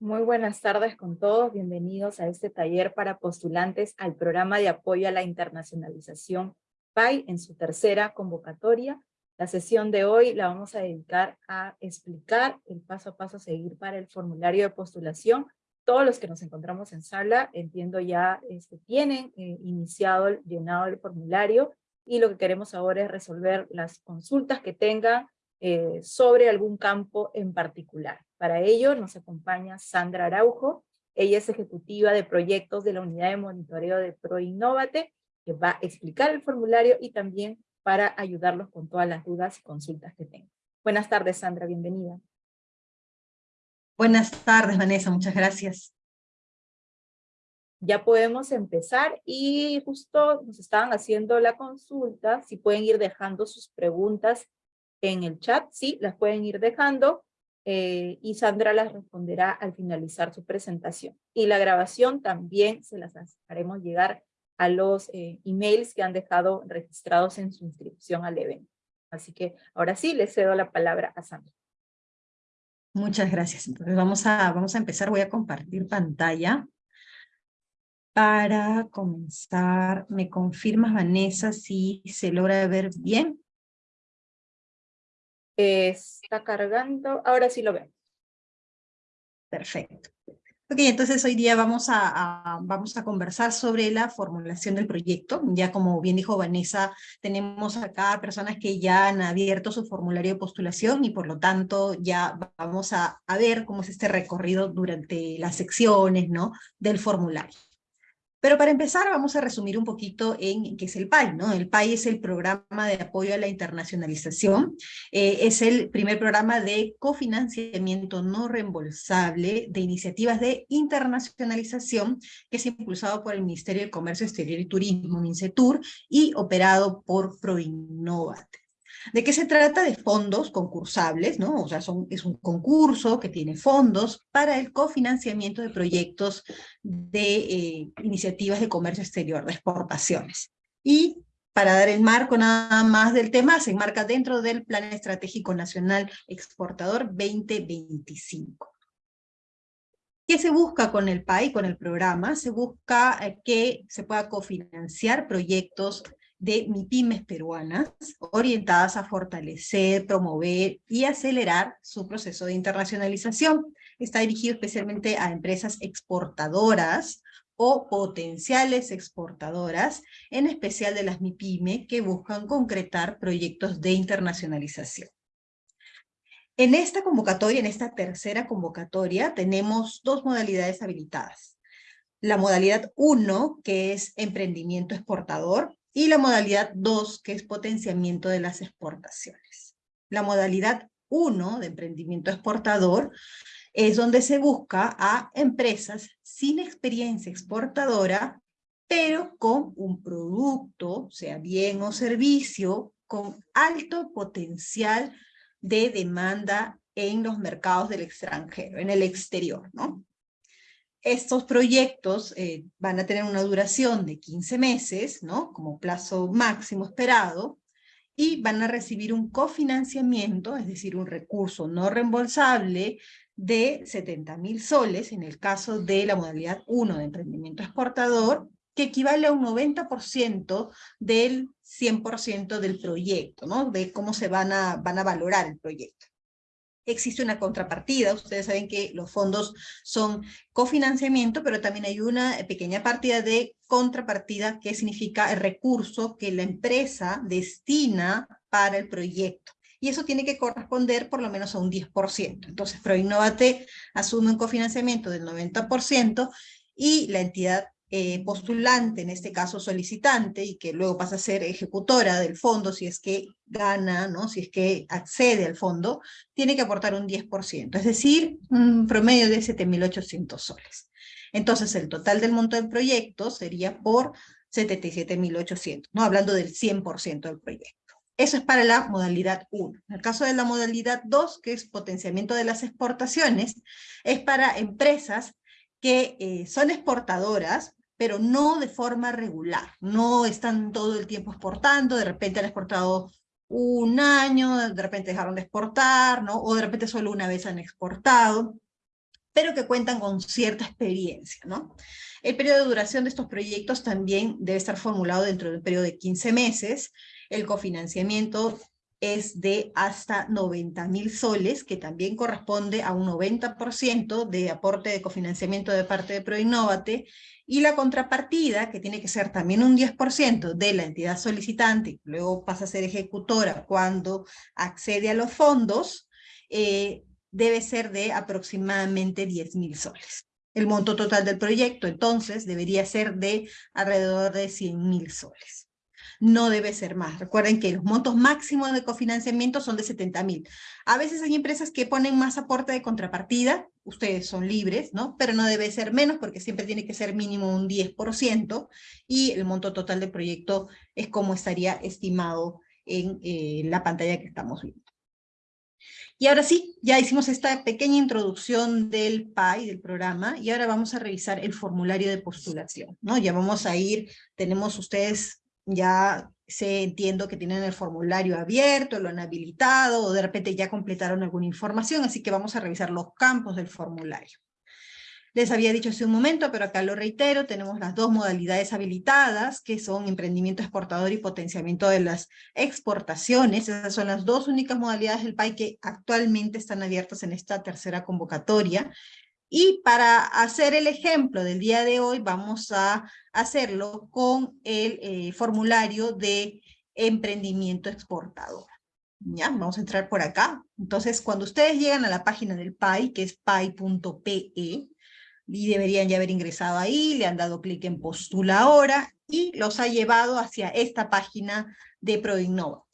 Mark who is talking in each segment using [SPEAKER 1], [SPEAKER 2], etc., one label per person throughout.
[SPEAKER 1] Muy buenas tardes con todos, bienvenidos a este taller para postulantes al programa de apoyo a la internacionalización PAI en su tercera convocatoria. La sesión de hoy la vamos a dedicar a explicar el paso a paso a seguir para el formulario de postulación. Todos los que nos encontramos en sala, entiendo ya este, tienen eh, iniciado el llenado del formulario y lo que queremos ahora es resolver las consultas que tengan eh, sobre algún campo en particular. Para ello nos acompaña Sandra Araujo, ella es ejecutiva de proyectos de la unidad de monitoreo de ProInnovate, que va a explicar el formulario y también para ayudarlos con todas las dudas y consultas que tengan. Buenas tardes, Sandra, bienvenida.
[SPEAKER 2] Buenas tardes, Vanessa, muchas gracias.
[SPEAKER 1] Ya podemos empezar y justo nos estaban haciendo la consulta, si pueden ir dejando sus preguntas en el chat, sí, las pueden ir dejando, eh, y Sandra las responderá al finalizar su presentación. Y la grabación también se las haremos llegar a los eh, emails que han dejado registrados en su inscripción al evento. Así que ahora sí, le cedo la palabra a Sandra.
[SPEAKER 2] Muchas gracias. Entonces vamos a, vamos a empezar. Voy a compartir pantalla. Para comenzar, ¿me confirmas, Vanessa, si se logra ver bien?
[SPEAKER 1] Está cargando, ahora sí lo vemos.
[SPEAKER 2] Perfecto. Ok, entonces hoy día vamos a, vamos a conversar sobre la formulación del proyecto. Ya como bien dijo Vanessa, tenemos acá personas que ya han abierto su formulario de postulación y por lo tanto ya vamos a, a ver cómo es este recorrido durante las secciones ¿no? del formulario. Pero para empezar vamos a resumir un poquito en qué es el PAI. ¿no? El PAI es el Programa de Apoyo a la Internacionalización. Eh, es el primer programa de cofinanciamiento no reembolsable de iniciativas de internacionalización que es impulsado por el Ministerio de Comercio Exterior y Turismo, MINCETUR, y operado por ProInnovate. ¿De qué se trata? De fondos concursables, ¿no? O sea, es un concurso que tiene fondos para el cofinanciamiento de proyectos de eh, iniciativas de comercio exterior, de exportaciones. Y para dar el marco nada más del tema, se enmarca dentro del Plan Estratégico Nacional Exportador 2025. ¿Qué se busca con el PAI, con el programa? Se busca eh, que se pueda cofinanciar proyectos de MIPIMES peruanas orientadas a fortalecer, promover y acelerar su proceso de internacionalización. Está dirigido especialmente a empresas exportadoras o potenciales exportadoras, en especial de las MIPIME que buscan concretar proyectos de internacionalización. En esta convocatoria, en esta tercera convocatoria, tenemos dos modalidades habilitadas. La modalidad 1, que es emprendimiento exportador, y la modalidad 2, que es potenciamiento de las exportaciones. La modalidad 1 de emprendimiento exportador es donde se busca a empresas sin experiencia exportadora, pero con un producto, sea bien o servicio, con alto potencial de demanda en los mercados del extranjero, en el exterior, ¿no? Estos proyectos eh, van a tener una duración de 15 meses, ¿no? Como plazo máximo esperado, y van a recibir un cofinanciamiento, es decir, un recurso no reembolsable de 70 mil soles, en el caso de la modalidad 1 de emprendimiento exportador, que equivale a un 90% del 100% del proyecto, ¿no? De cómo se van a, van a valorar el proyecto existe una contrapartida. Ustedes saben que los fondos son cofinanciamiento, pero también hay una pequeña partida de contrapartida que significa el recurso que la empresa destina para el proyecto. Y eso tiene que corresponder por lo menos a un 10%. Entonces, ProInnovate asume un cofinanciamiento del 90% y la entidad eh, postulante, en este caso solicitante, y que luego pasa a ser ejecutora del fondo si es que gana, ¿no? si es que accede al fondo, tiene que aportar un 10%, es decir, un promedio de 7.800 soles. Entonces el total del monto del proyecto sería por 77.800, ¿no? hablando del 100% del proyecto. Eso es para la modalidad 1. En el caso de la modalidad 2, que es potenciamiento de las exportaciones, es para empresas que eh, son exportadoras, pero no de forma regular, no están todo el tiempo exportando, de repente han exportado un año, de repente dejaron de exportar, ¿no? o de repente solo una vez han exportado, pero que cuentan con cierta experiencia, ¿no? El periodo de duración de estos proyectos también debe estar formulado dentro del periodo de 15 meses. El cofinanciamiento es de hasta 90 mil soles, que también corresponde a un 90% de aporte de cofinanciamiento de parte de Proinnovate, y la contrapartida, que tiene que ser también un 10% de la entidad solicitante, luego pasa a ser ejecutora cuando accede a los fondos, eh, debe ser de aproximadamente 10 mil soles. El monto total del proyecto, entonces, debería ser de alrededor de 100 mil soles no debe ser más. Recuerden que los montos máximos de cofinanciamiento son de 70 mil. A veces hay empresas que ponen más aporte de contrapartida, ustedes son libres, ¿no? Pero no debe ser menos porque siempre tiene que ser mínimo un 10% y el monto total del proyecto es como estaría estimado en eh, la pantalla que estamos viendo. Y ahora sí, ya hicimos esta pequeña introducción del PAI, del programa, y ahora vamos a revisar el formulario de postulación, ¿no? Ya vamos a ir, tenemos ustedes ya se entiendo que tienen el formulario abierto, lo han habilitado, o de repente ya completaron alguna información, así que vamos a revisar los campos del formulario. Les había dicho hace un momento, pero acá lo reitero, tenemos las dos modalidades habilitadas, que son emprendimiento exportador y potenciamiento de las exportaciones. Esas son las dos únicas modalidades del PAI que actualmente están abiertas en esta tercera convocatoria. Y para hacer el ejemplo del día de hoy, vamos a hacerlo con el eh, formulario de emprendimiento exportador. ¿Ya? Vamos a entrar por acá. Entonces, cuando ustedes llegan a la página del PAI, que es pai.pe, y deberían ya haber ingresado ahí, le han dado clic en postula ahora, y los ha llevado hacia esta página de ProInnova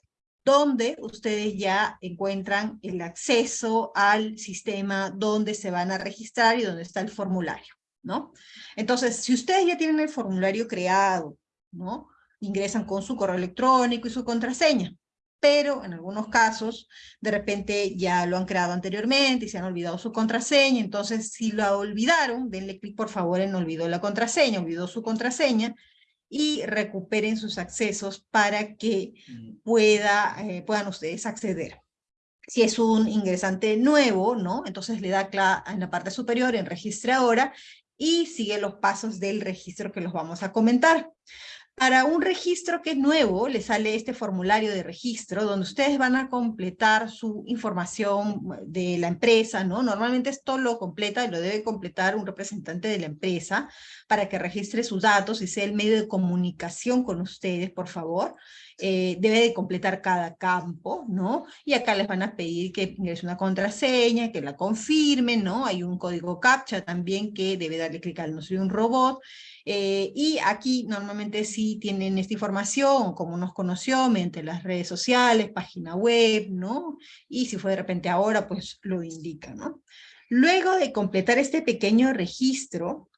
[SPEAKER 2] donde ustedes ya encuentran el acceso al sistema donde se van a registrar y donde está el formulario, ¿no? Entonces, si ustedes ya tienen el formulario creado, ¿no? Ingresan con su correo electrónico y su contraseña, pero en algunos casos, de repente ya lo han creado anteriormente y se han olvidado su contraseña, entonces si lo olvidaron, denle clic por favor en olvidó la contraseña, olvidó su contraseña, y recuperen sus accesos para que pueda, eh, puedan ustedes acceder. Si es un ingresante nuevo, ¿no? Entonces le da en la parte superior en registre ahora y sigue los pasos del registro que los vamos a comentar. Para un registro que es nuevo, le sale este formulario de registro donde ustedes van a completar su información de la empresa, ¿no? Normalmente esto lo completa y lo debe completar un representante de la empresa para que registre sus datos y sea el medio de comunicación con ustedes, por favor. Eh, debe de completar cada campo, ¿no? Y acá les van a pedir que ingrese una contraseña, que la confirmen, ¿no? Hay un código CAPTCHA también que debe darle clic al no soy un robot. Eh, y aquí normalmente sí tienen esta información, como nos conoció, mediante las redes sociales, página web, ¿no? Y si fue de repente ahora, pues lo indica, ¿no? Luego de completar este pequeño registro,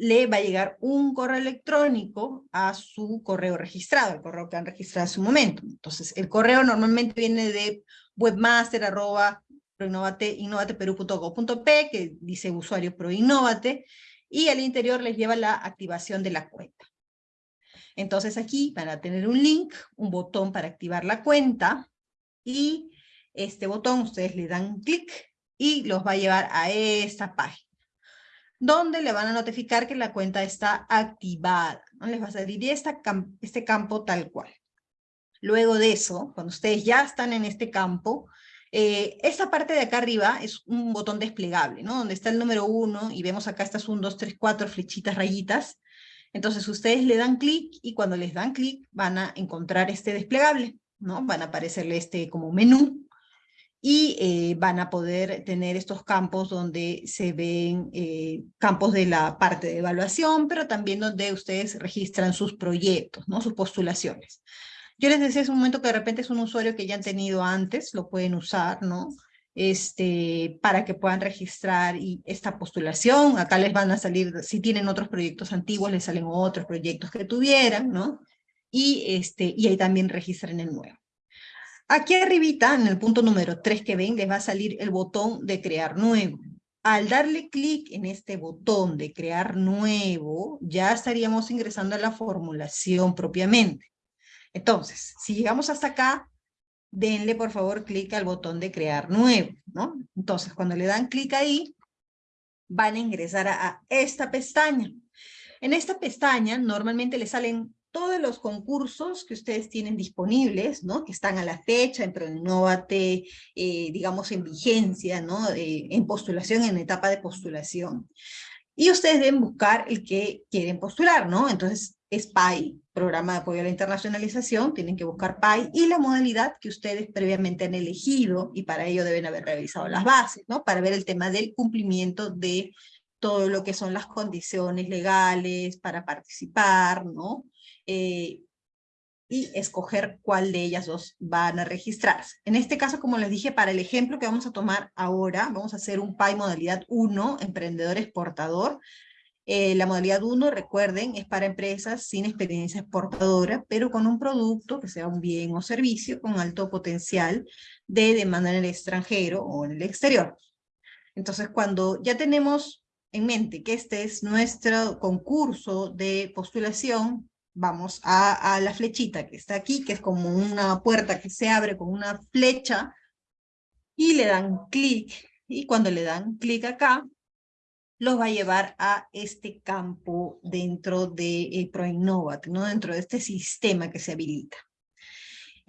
[SPEAKER 2] le va a llegar un correo electrónico a su correo registrado, el correo que han registrado en su momento. Entonces, el correo normalmente viene de webmaster arroba que dice usuario proinnovate, y al interior les lleva la activación de la cuenta. Entonces aquí van a tener un link, un botón para activar la cuenta, y este botón ustedes le dan clic y los va a llevar a esta página donde le van a notificar que la cuenta está activada. ¿no? Les va a esta, este campo tal cual. Luego de eso, cuando ustedes ya están en este campo, eh, esta parte de acá arriba es un botón desplegable, ¿no? Donde está el número uno y vemos acá estas 1, 2, 3, 4 flechitas, rayitas. Entonces ustedes le dan clic y cuando les dan clic van a encontrar este desplegable, ¿no? Van a aparecerle este como menú y eh, van a poder tener estos campos donde se ven eh, campos de la parte de evaluación, pero también donde ustedes registran sus proyectos, ¿no? sus postulaciones. Yo les decía hace un momento que de repente es un usuario que ya han tenido antes, lo pueden usar, ¿no? Este, para que puedan registrar esta postulación, acá les van a salir, si tienen otros proyectos antiguos, les salen otros proyectos que tuvieran, ¿no? Y, este, y ahí también registran el nuevo. Aquí arribita, en el punto número 3 que ven, les va a salir el botón de crear nuevo. Al darle clic en este botón de crear nuevo, ya estaríamos ingresando a la formulación propiamente. Entonces, si llegamos hasta acá, denle por favor clic al botón de crear nuevo. Entonces, cuando le dan clic ahí, van a ingresar a, esta pestaña. En esta pestaña normalmente le salen todos los concursos que ustedes tienen disponibles, ¿no? Que están a la fecha, en Proinnovate, eh, digamos en vigencia, ¿no? Eh, en postulación, en etapa de postulación. Y ustedes deben buscar el que quieren postular, ¿no? Entonces, es PAI, Programa de Apoyo a la Internacionalización, tienen que buscar PAI y la modalidad que ustedes previamente han elegido, y para ello deben haber revisado las bases, ¿no? Para ver el tema del cumplimiento de todo lo que son las condiciones legales para participar, ¿no? Eh, y escoger cuál de ellas dos van a registrarse. En este caso, como les dije, para el ejemplo que vamos a tomar ahora, vamos a hacer un PAI modalidad 1, emprendedor exportador, eh, la modalidad 1, recuerden, es para empresas sin experiencia exportadora, pero con un producto que sea un bien o servicio con alto potencial de demanda en el extranjero o en el exterior. Entonces, cuando ya tenemos en mente que este es nuestro concurso de postulación, vamos a, la flechita que está aquí, que es como una puerta que se abre con una flecha, y le dan clic, y cuando le dan clic acá, los va a llevar a este campo dentro de eh, ProInnovat, ¿no? dentro de este sistema que se habilita.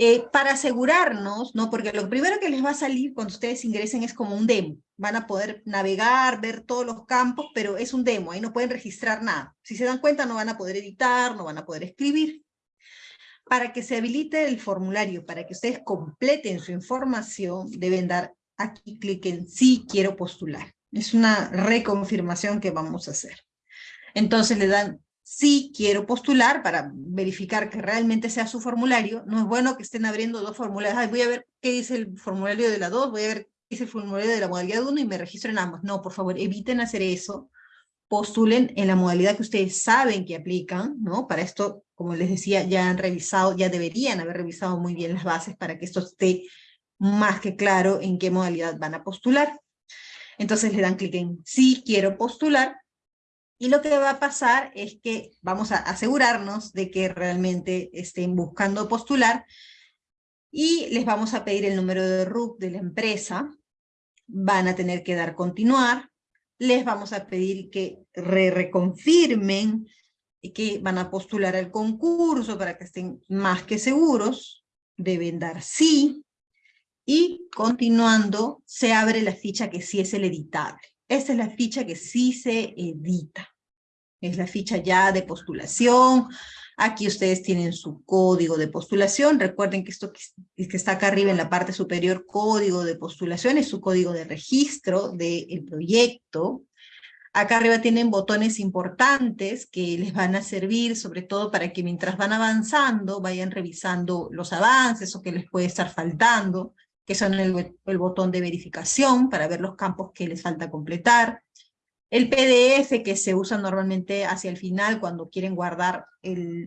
[SPEAKER 2] Eh, para asegurarnos, ¿no? porque lo primero que les va a salir cuando ustedes ingresen es como un demo. Van a poder navegar, ver todos los campos, pero es un demo, ahí no pueden registrar nada. Si se dan cuenta no van a poder editar, no van a poder escribir. Para que se habilite el formulario, para que ustedes completen su información, deben dar aquí clic en sí quiero postular. Es una reconfirmación que vamos a hacer. Entonces le dan sí quiero postular para verificar que realmente sea su formulario. No es bueno que estén abriendo dos formularios. voy a ver qué dice el formulario de la 2, voy a ver qué dice el formulario de la modalidad 1 y me registro en ambos. No, por favor, eviten hacer eso. Postulen en la modalidad que ustedes saben que aplican, ¿no? Para esto, como les decía, ya han revisado, ya deberían haber revisado muy bien las bases para que esto esté más que claro en qué modalidad van a postular. Entonces le dan clic en sí quiero postular y lo que va a pasar es que vamos a asegurarnos de que realmente estén buscando postular y les vamos a pedir el número de RUC de la empresa, van a tener que dar continuar, les vamos a pedir que re reconfirmen que van a postular al concurso para que estén más que seguros, deben dar sí, y continuando, se abre la ficha que sí es el editable. Esta es la ficha que sí se edita. Es la ficha ya de postulación. Aquí ustedes tienen su código de postulación. Recuerden que esto que está acá arriba en la parte superior, código de postulación, es su código de registro del proyecto. Acá arriba tienen botones importantes que les van a servir sobre todo para que mientras van avanzando vayan revisando los avances o que les puede estar faltando que son el, botón de verificación para ver los campos que les falta completar, el PDF que se usa normalmente hacia el final cuando quieren guardar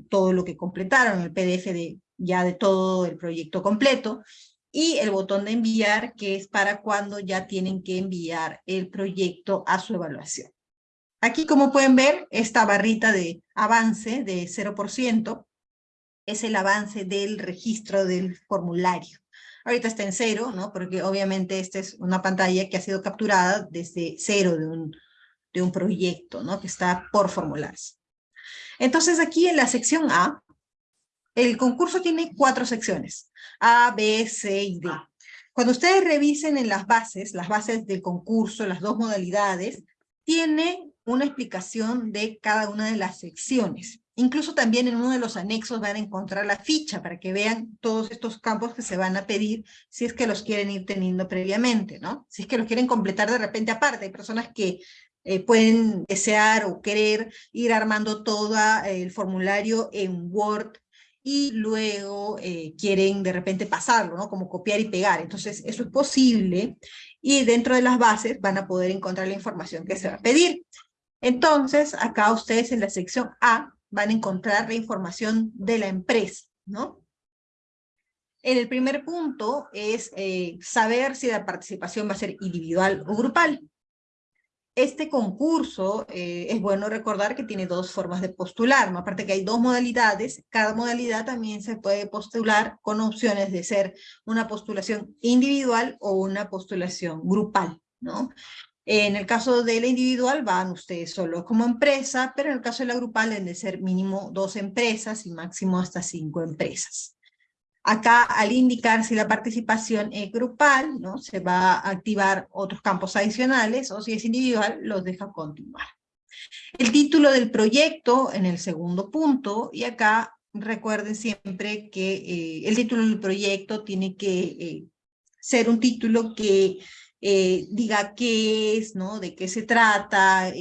[SPEAKER 2] todo lo que completaron, el PDF de, ya de todo el proyecto completo, y el botón de enviar que es para cuando ya tienen que enviar el proyecto a su evaluación. Aquí como pueden ver, esta barrita de avance de 0% es el avance del registro del formulario. Ahorita está en cero, ¿no? Porque obviamente esta es una pantalla que ha sido capturada desde cero de un, de un proyecto, ¿no? Que está por formularse. Entonces aquí en la sección A, el concurso tiene cuatro secciones, A, B, C y D. Cuando ustedes revisen en las bases, las bases del concurso, las dos modalidades, tiene una explicación de cada una de las secciones. Incluso también en uno de los anexos van a encontrar la ficha para que vean todos estos campos que se van a pedir si es que los quieren ir teniendo previamente, ¿no? Si es que los quieren completar de repente aparte. Hay personas que eh, pueden desear o querer ir armando todo el formulario en Word y luego eh, quieren de repente pasarlo, ¿no? Como copiar y pegar. Entonces, eso es posible y dentro de las bases van a poder encontrar la información que se va a pedir. Entonces, acá ustedes en la sección A van a encontrar la información de la empresa, ¿no? El primer punto es eh, saber si la participación va a ser individual o grupal. Este concurso, eh, es bueno recordar que tiene dos formas de postular, ¿no? aparte que hay dos modalidades, cada modalidad también se puede postular con opciones de ser una postulación individual o una postulación grupal. ¿no? En el caso de la individual van ustedes solo como empresa, pero en el caso de la grupal deben de ser mínimo dos empresas y máximo hasta cinco empresas. Acá, al indicar si la participación es grupal, ¿no? se va a activar otros campos adicionales, o si es individual, los deja continuar. El título del proyecto en el segundo punto, y acá recuerden siempre que eh, el título del proyecto tiene que eh, ser un título que eh, diga qué es, ¿no? De qué se trata,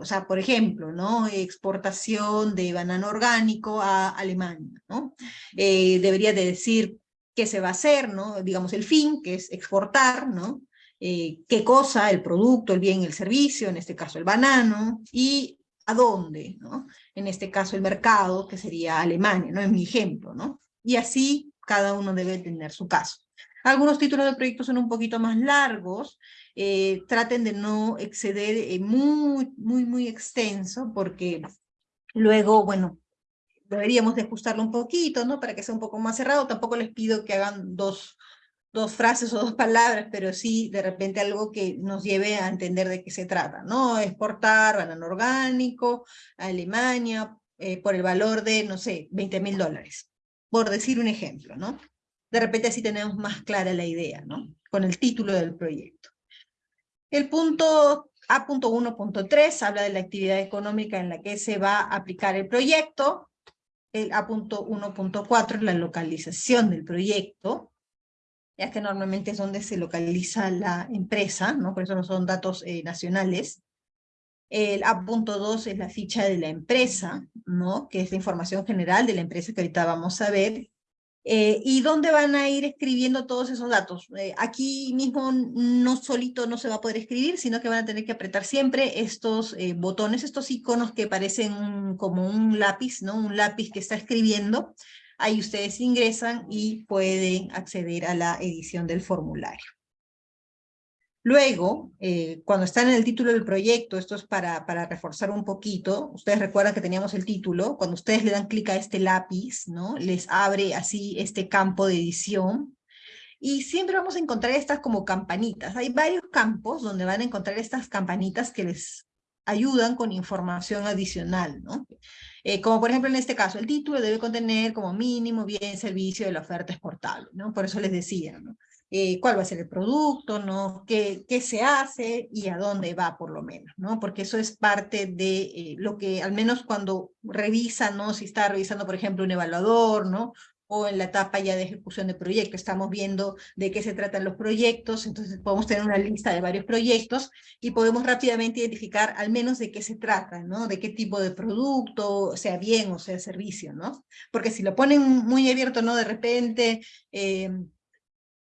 [SPEAKER 2] o sea, por ejemplo, ¿no? Exportación de banano orgánico a Alemania, ¿no? debería de decir qué se va a hacer, ¿no? Digamos el fin, que es exportar, ¿no? qué cosa, el producto, el bien, el servicio, en este caso el banano, y a dónde, ¿no? En este caso el mercado, que sería Alemania, ¿no? En mi ejemplo, ¿no? Y así cada uno debe tener su caso. Algunos títulos de proyecto son un poquito más largos, eh, traten de no exceder eh, muy, muy, muy extenso, porque luego, bueno, deberíamos de ajustarlo un poquito, ¿no? Para que sea un poco más cerrado. Tampoco les pido que hagan dos, dos frases o dos palabras, pero sí de repente algo que nos lleve a entender de qué se trata, ¿no? Exportar banano orgánico a Alemania eh, por el valor de, no sé, 20 mil dólares, por decir un ejemplo, ¿no? De repente así tenemos más clara la idea, ¿no? Con el título del proyecto. El punto A.1.3 habla de la actividad económica en la que se va a aplicar el proyecto. El A.1.4 es la localización del proyecto ya que normalmente es donde se localiza la empresa, ¿no? por eso no son datos eh, nacionales. El A.2 es la ficha de la empresa, ¿no? que es la información general de la empresa que ahorita vamos a ver. Eh, ¿Y dónde van a ir escribiendo todos esos datos? Eh, aquí mismo no solito no se va a poder escribir, sino que van a tener que apretar siempre estos botones, estos iconos que parecen como un lápiz, ¿no? Un lápiz que está escribiendo, Ahí ustedes ingresan y pueden acceder a la edición del formulario. Luego, eh, cuando están en el título del proyecto, esto es para, reforzar un poquito, ustedes recuerdan que teníamos el título, cuando ustedes le dan clic a este lápiz, ¿no? les abre así este campo de edición, y siempre vamos a encontrar estas como campanitas. Hay varios campos donde van a encontrar estas campanitas que les ayudan con información adicional, ¿no? Eh, como por ejemplo en este caso, el título debe contener como mínimo bien servicio de la oferta exportable, ¿no? Por eso les decía. Eh, cuál va a ser el producto, ¿no? ¿Qué, ¿Qué, se hace y a dónde va por lo menos, ¿no? Porque eso es parte de eh, lo que al menos cuando revisa, ¿no? Si está revisando, por ejemplo, un evaluador, ¿no? o en la etapa ya de ejecución de proyecto. Estamos viendo de qué se tratan los proyectos, entonces podemos tener una lista de varios proyectos y podemos rápidamente identificar al menos de qué se trata, ¿no? De qué tipo de producto, sea bien o sea servicio, ¿no? Porque si lo ponen muy abierto, ¿no? De repente eh,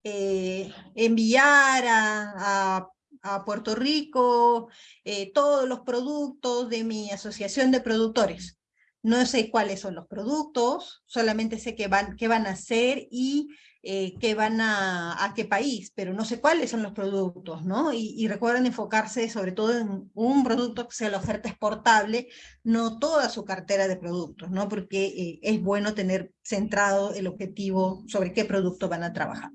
[SPEAKER 2] eh, enviar a, a, Puerto Rico eh, todos los productos de mi asociación de productores no sé cuáles son los productos, solamente sé qué van, qué van a hacer y eh, qué van a, a qué país, pero no sé cuáles son los productos, ¿no? Y, recuerden enfocarse sobre todo en un producto que sea la oferta exportable, no toda su cartera de productos, ¿no? Porque eh, es bueno tener centrado el objetivo sobre qué producto van a trabajar.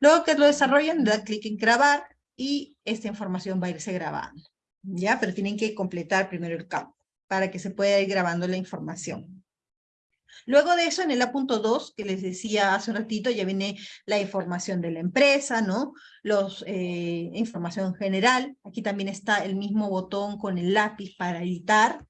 [SPEAKER 2] Luego que lo desarrollen, da clic en grabar y esta información va a irse grabando, ¿ya? Pero tienen que completar primero el campo para que se pueda ir grabando la información. Luego de eso, en el A.2, que les decía hace un ratito, ya viene la información de la empresa, ¿no? Los, eh, información general. Aquí también está el mismo botón con el lápiz para editar.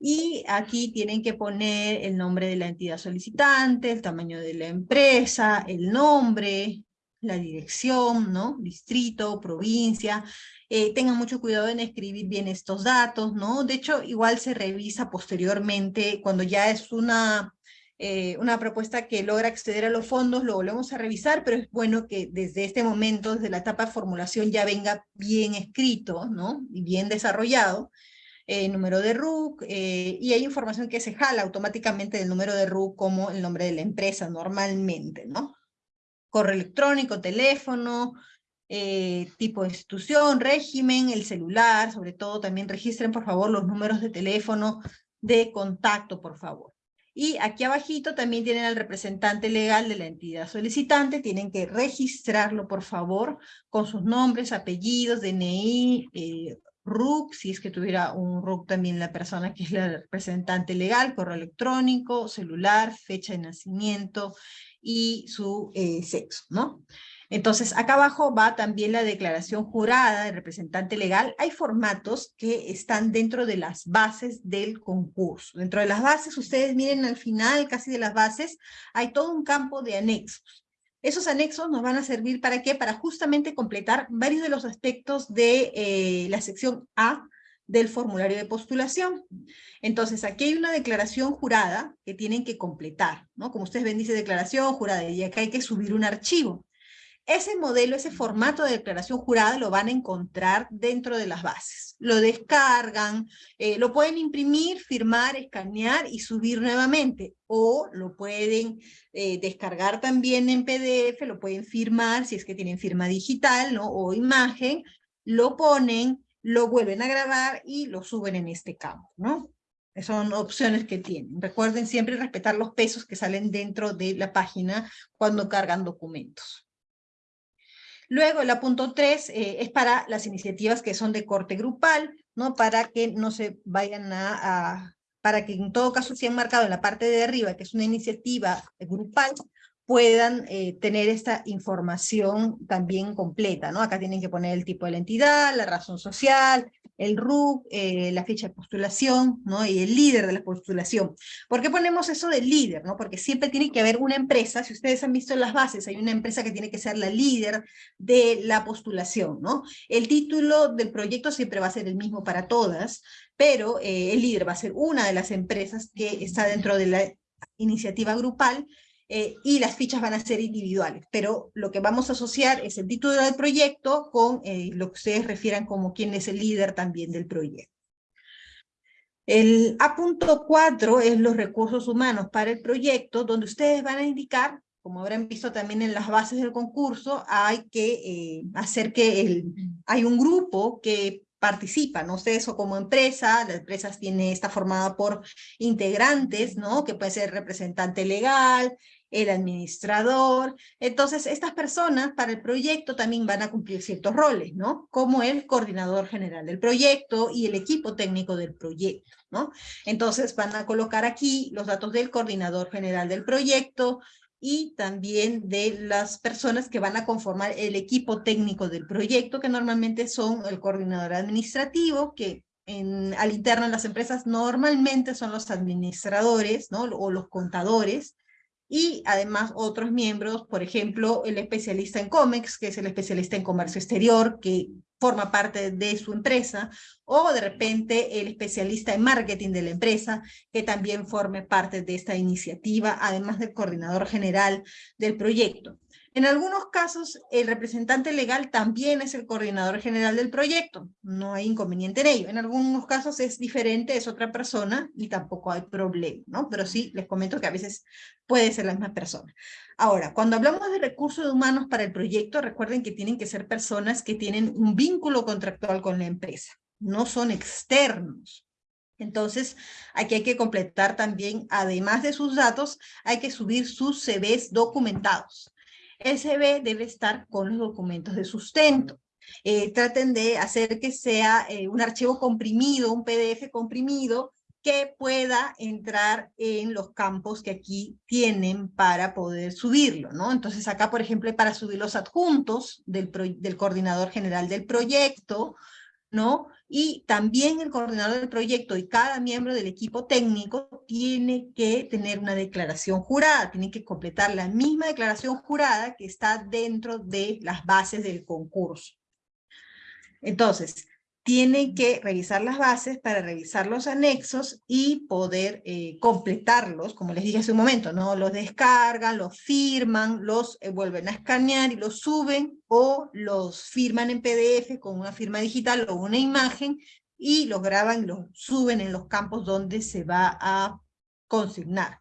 [SPEAKER 2] Y aquí tienen que poner el nombre de la entidad solicitante, el tamaño de la empresa, el nombre, la dirección, ¿no? Distrito, provincia. Eh, tengan mucho cuidado en escribir bien estos datos, ¿no? De hecho, igual se revisa posteriormente cuando ya es una, eh, una propuesta que logra acceder a los fondos, lo volvemos a revisar, pero es bueno que desde este momento, desde la etapa de formulación, ya venga bien escrito, ¿no? Y bien desarrollado. Eh, número de RUC, y hay información que se jala automáticamente del número de RUC como el nombre de la empresa normalmente, ¿no? Correo electrónico, teléfono, eh, tipo de institución, régimen, el celular, sobre todo también registren por favor los números de teléfono de contacto, por favor. Y aquí abajito también tienen al representante legal de la entidad solicitante, tienen que registrarlo, por favor, con sus nombres, apellidos, DNI, eh, RUC, si es que tuviera un RUC también la persona que es la representante legal, correo electrónico, celular, fecha de nacimiento y su eh, sexo, ¿no? Entonces, acá abajo va también la declaración jurada del representante legal. Hay formatos que están dentro de las bases del concurso. Dentro de las bases, ustedes miren al final casi de las bases, hay todo un campo de anexos. Esos anexos nos van a servir para qué? Para justamente completar varios de los aspectos de eh, la sección A del formulario de postulación. Entonces, aquí hay una declaración jurada que tienen que completar, ¿no? Como ustedes ven, dice declaración jurada, y acá hay que subir un archivo. Ese modelo, ese formato de declaración jurada lo van a encontrar dentro de las bases. Lo descargan, eh, lo pueden imprimir, firmar, escanear y subir nuevamente. O lo pueden eh, descargar también en PDF, lo pueden firmar si es que tienen firma digital ¿no? o imagen, lo ponen, lo vuelven a grabar y lo suben en este campo. ¿no? Son opciones que tienen. Recuerden siempre respetar los pesos que salen dentro de la página cuando cargan documentos. Luego, el punto 3 eh, es para las iniciativas que son de corte grupal, ¿no? Para que no se vayan a, para que en todo caso, han marcado en la parte de arriba, que es una iniciativa grupal, puedan eh, tener esta información también completa, ¿no? Acá tienen que poner el tipo de la entidad, la razón social, el RUC, eh, la fecha de postulación, ¿no? Y el líder de la postulación. ¿Por qué ponemos eso del líder, no? Porque siempre tiene que haber una empresa, si ustedes han visto las bases, hay una empresa que tiene que ser la líder de la postulación, ¿no? El título del proyecto siempre va a ser el mismo para todas, pero eh, el líder va a ser una de las empresas que está dentro de la iniciativa grupal eh, y las fichas van a ser individuales, pero lo que vamos a asociar es el título del proyecto con eh, lo que ustedes refieran como quién es el líder también del proyecto. El A.4 es los recursos humanos para el proyecto, donde ustedes van a indicar, como habrán visto también en las bases del concurso, hay que eh, hacer que el, hay un grupo que participa, ¿no? Ustedes o como empresa, la empresa tiene, está formada por integrantes, ¿no? Que puede ser representante legal, el administrador. Entonces, estas personas para el proyecto también van a cumplir ciertos roles, ¿no? Como el coordinador general del proyecto y el equipo técnico del proyecto, ¿no? Entonces, van a colocar aquí los datos del coordinador general del proyecto y también de las personas que van a conformar el equipo técnico del proyecto, que normalmente son el coordinador administrativo, que en, al interno en las empresas normalmente son los administradores, ¿no? O los contadores, y además otros miembros, por ejemplo, el especialista en COMEX, que es el especialista en comercio exterior, que forma parte de su empresa, o de repente el especialista en marketing de la empresa, que también forme parte de esta iniciativa, además del coordinador general del proyecto. En algunos casos, el representante legal también es el coordinador general del proyecto. No hay inconveniente en ello. En algunos casos es diferente, es otra persona y tampoco hay problema, ¿no? Pero sí, les comento que a veces puede ser la misma persona. Ahora, cuando hablamos de recursos humanos para el proyecto, recuerden que tienen que ser personas que tienen un vínculo contractual con la empresa. No son externos. Entonces, aquí hay que completar también, además de sus datos, hay que subir sus CVs documentados. CV debe estar con los documentos de sustento. Eh, traten de hacer que sea eh, un archivo comprimido, un PDF comprimido, que pueda entrar en los campos que aquí tienen para poder subirlo, ¿no? Entonces acá, por ejemplo, para subir los adjuntos del coordinador general del proyecto, ¿no? Y también el coordinador del proyecto y cada miembro del equipo técnico tiene que tener una declaración jurada, tiene que completar la misma declaración jurada que está dentro de las bases del concurso. Entonces, tienen que revisar las bases para revisar los anexos y poder eh, completarlos, como les dije hace un momento, ¿no? Los descargan, los firman, los eh, vuelven a escanear y los suben o los firman en PDF con una firma digital o una imagen y los graban y los suben en los campos donde se va a consignar.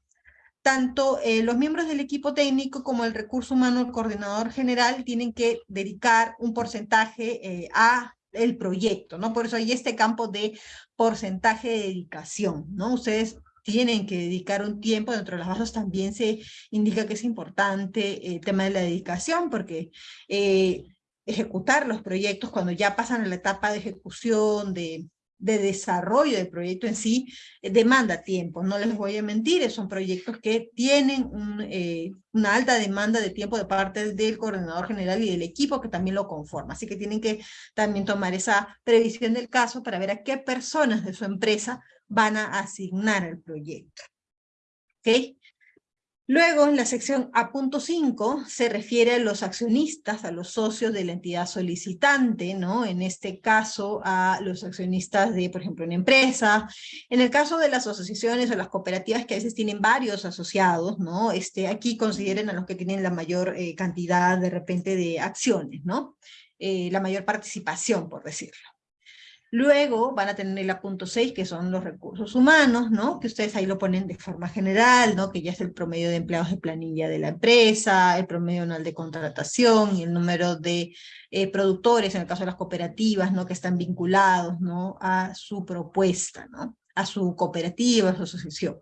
[SPEAKER 2] Tanto eh, los miembros del equipo técnico como el recurso humano, el coordinador general, tienen que dedicar un porcentaje a el proyecto, ¿no? Por eso hay este campo de porcentaje de dedicación, ¿no? Ustedes tienen que dedicar un tiempo, dentro de las bases también se indica que es importante el tema de la dedicación, porque eh, ejecutar los proyectos cuando ya pasan a la etapa de ejecución, de, de desarrollo del proyecto en sí, eh, demanda tiempo, no les voy a mentir, son proyectos que tienen eh, una alta demanda de tiempo de parte del coordinador general y del equipo que también lo conforma, así que tienen que también tomar esa previsión del caso para ver a qué personas de su empresa van a asignar el proyecto. ¿Ok? Luego, en la sección A.5 se refiere a los accionistas, a los socios de la entidad solicitante, ¿no? En este caso, a los accionistas de, por ejemplo, una empresa. En el caso de las asociaciones o las cooperativas que a veces tienen varios asociados, ¿no? Este, aquí consideren a los que tienen la mayor eh, cantidad, de repente, de acciones, ¿no? Eh, la mayor participación, por decirlo. Luego van a tener el punto 6, que son los recursos humanos, ¿no? Que ustedes ahí lo ponen de forma general, ¿no? Que ya es el promedio de empleados de planilla de la empresa, el promedio anual de contratación y el número de eh, productores, en el caso de las cooperativas, ¿no? Que están vinculados, ¿no? A su propuesta, ¿no? A su cooperativa, a su asociación.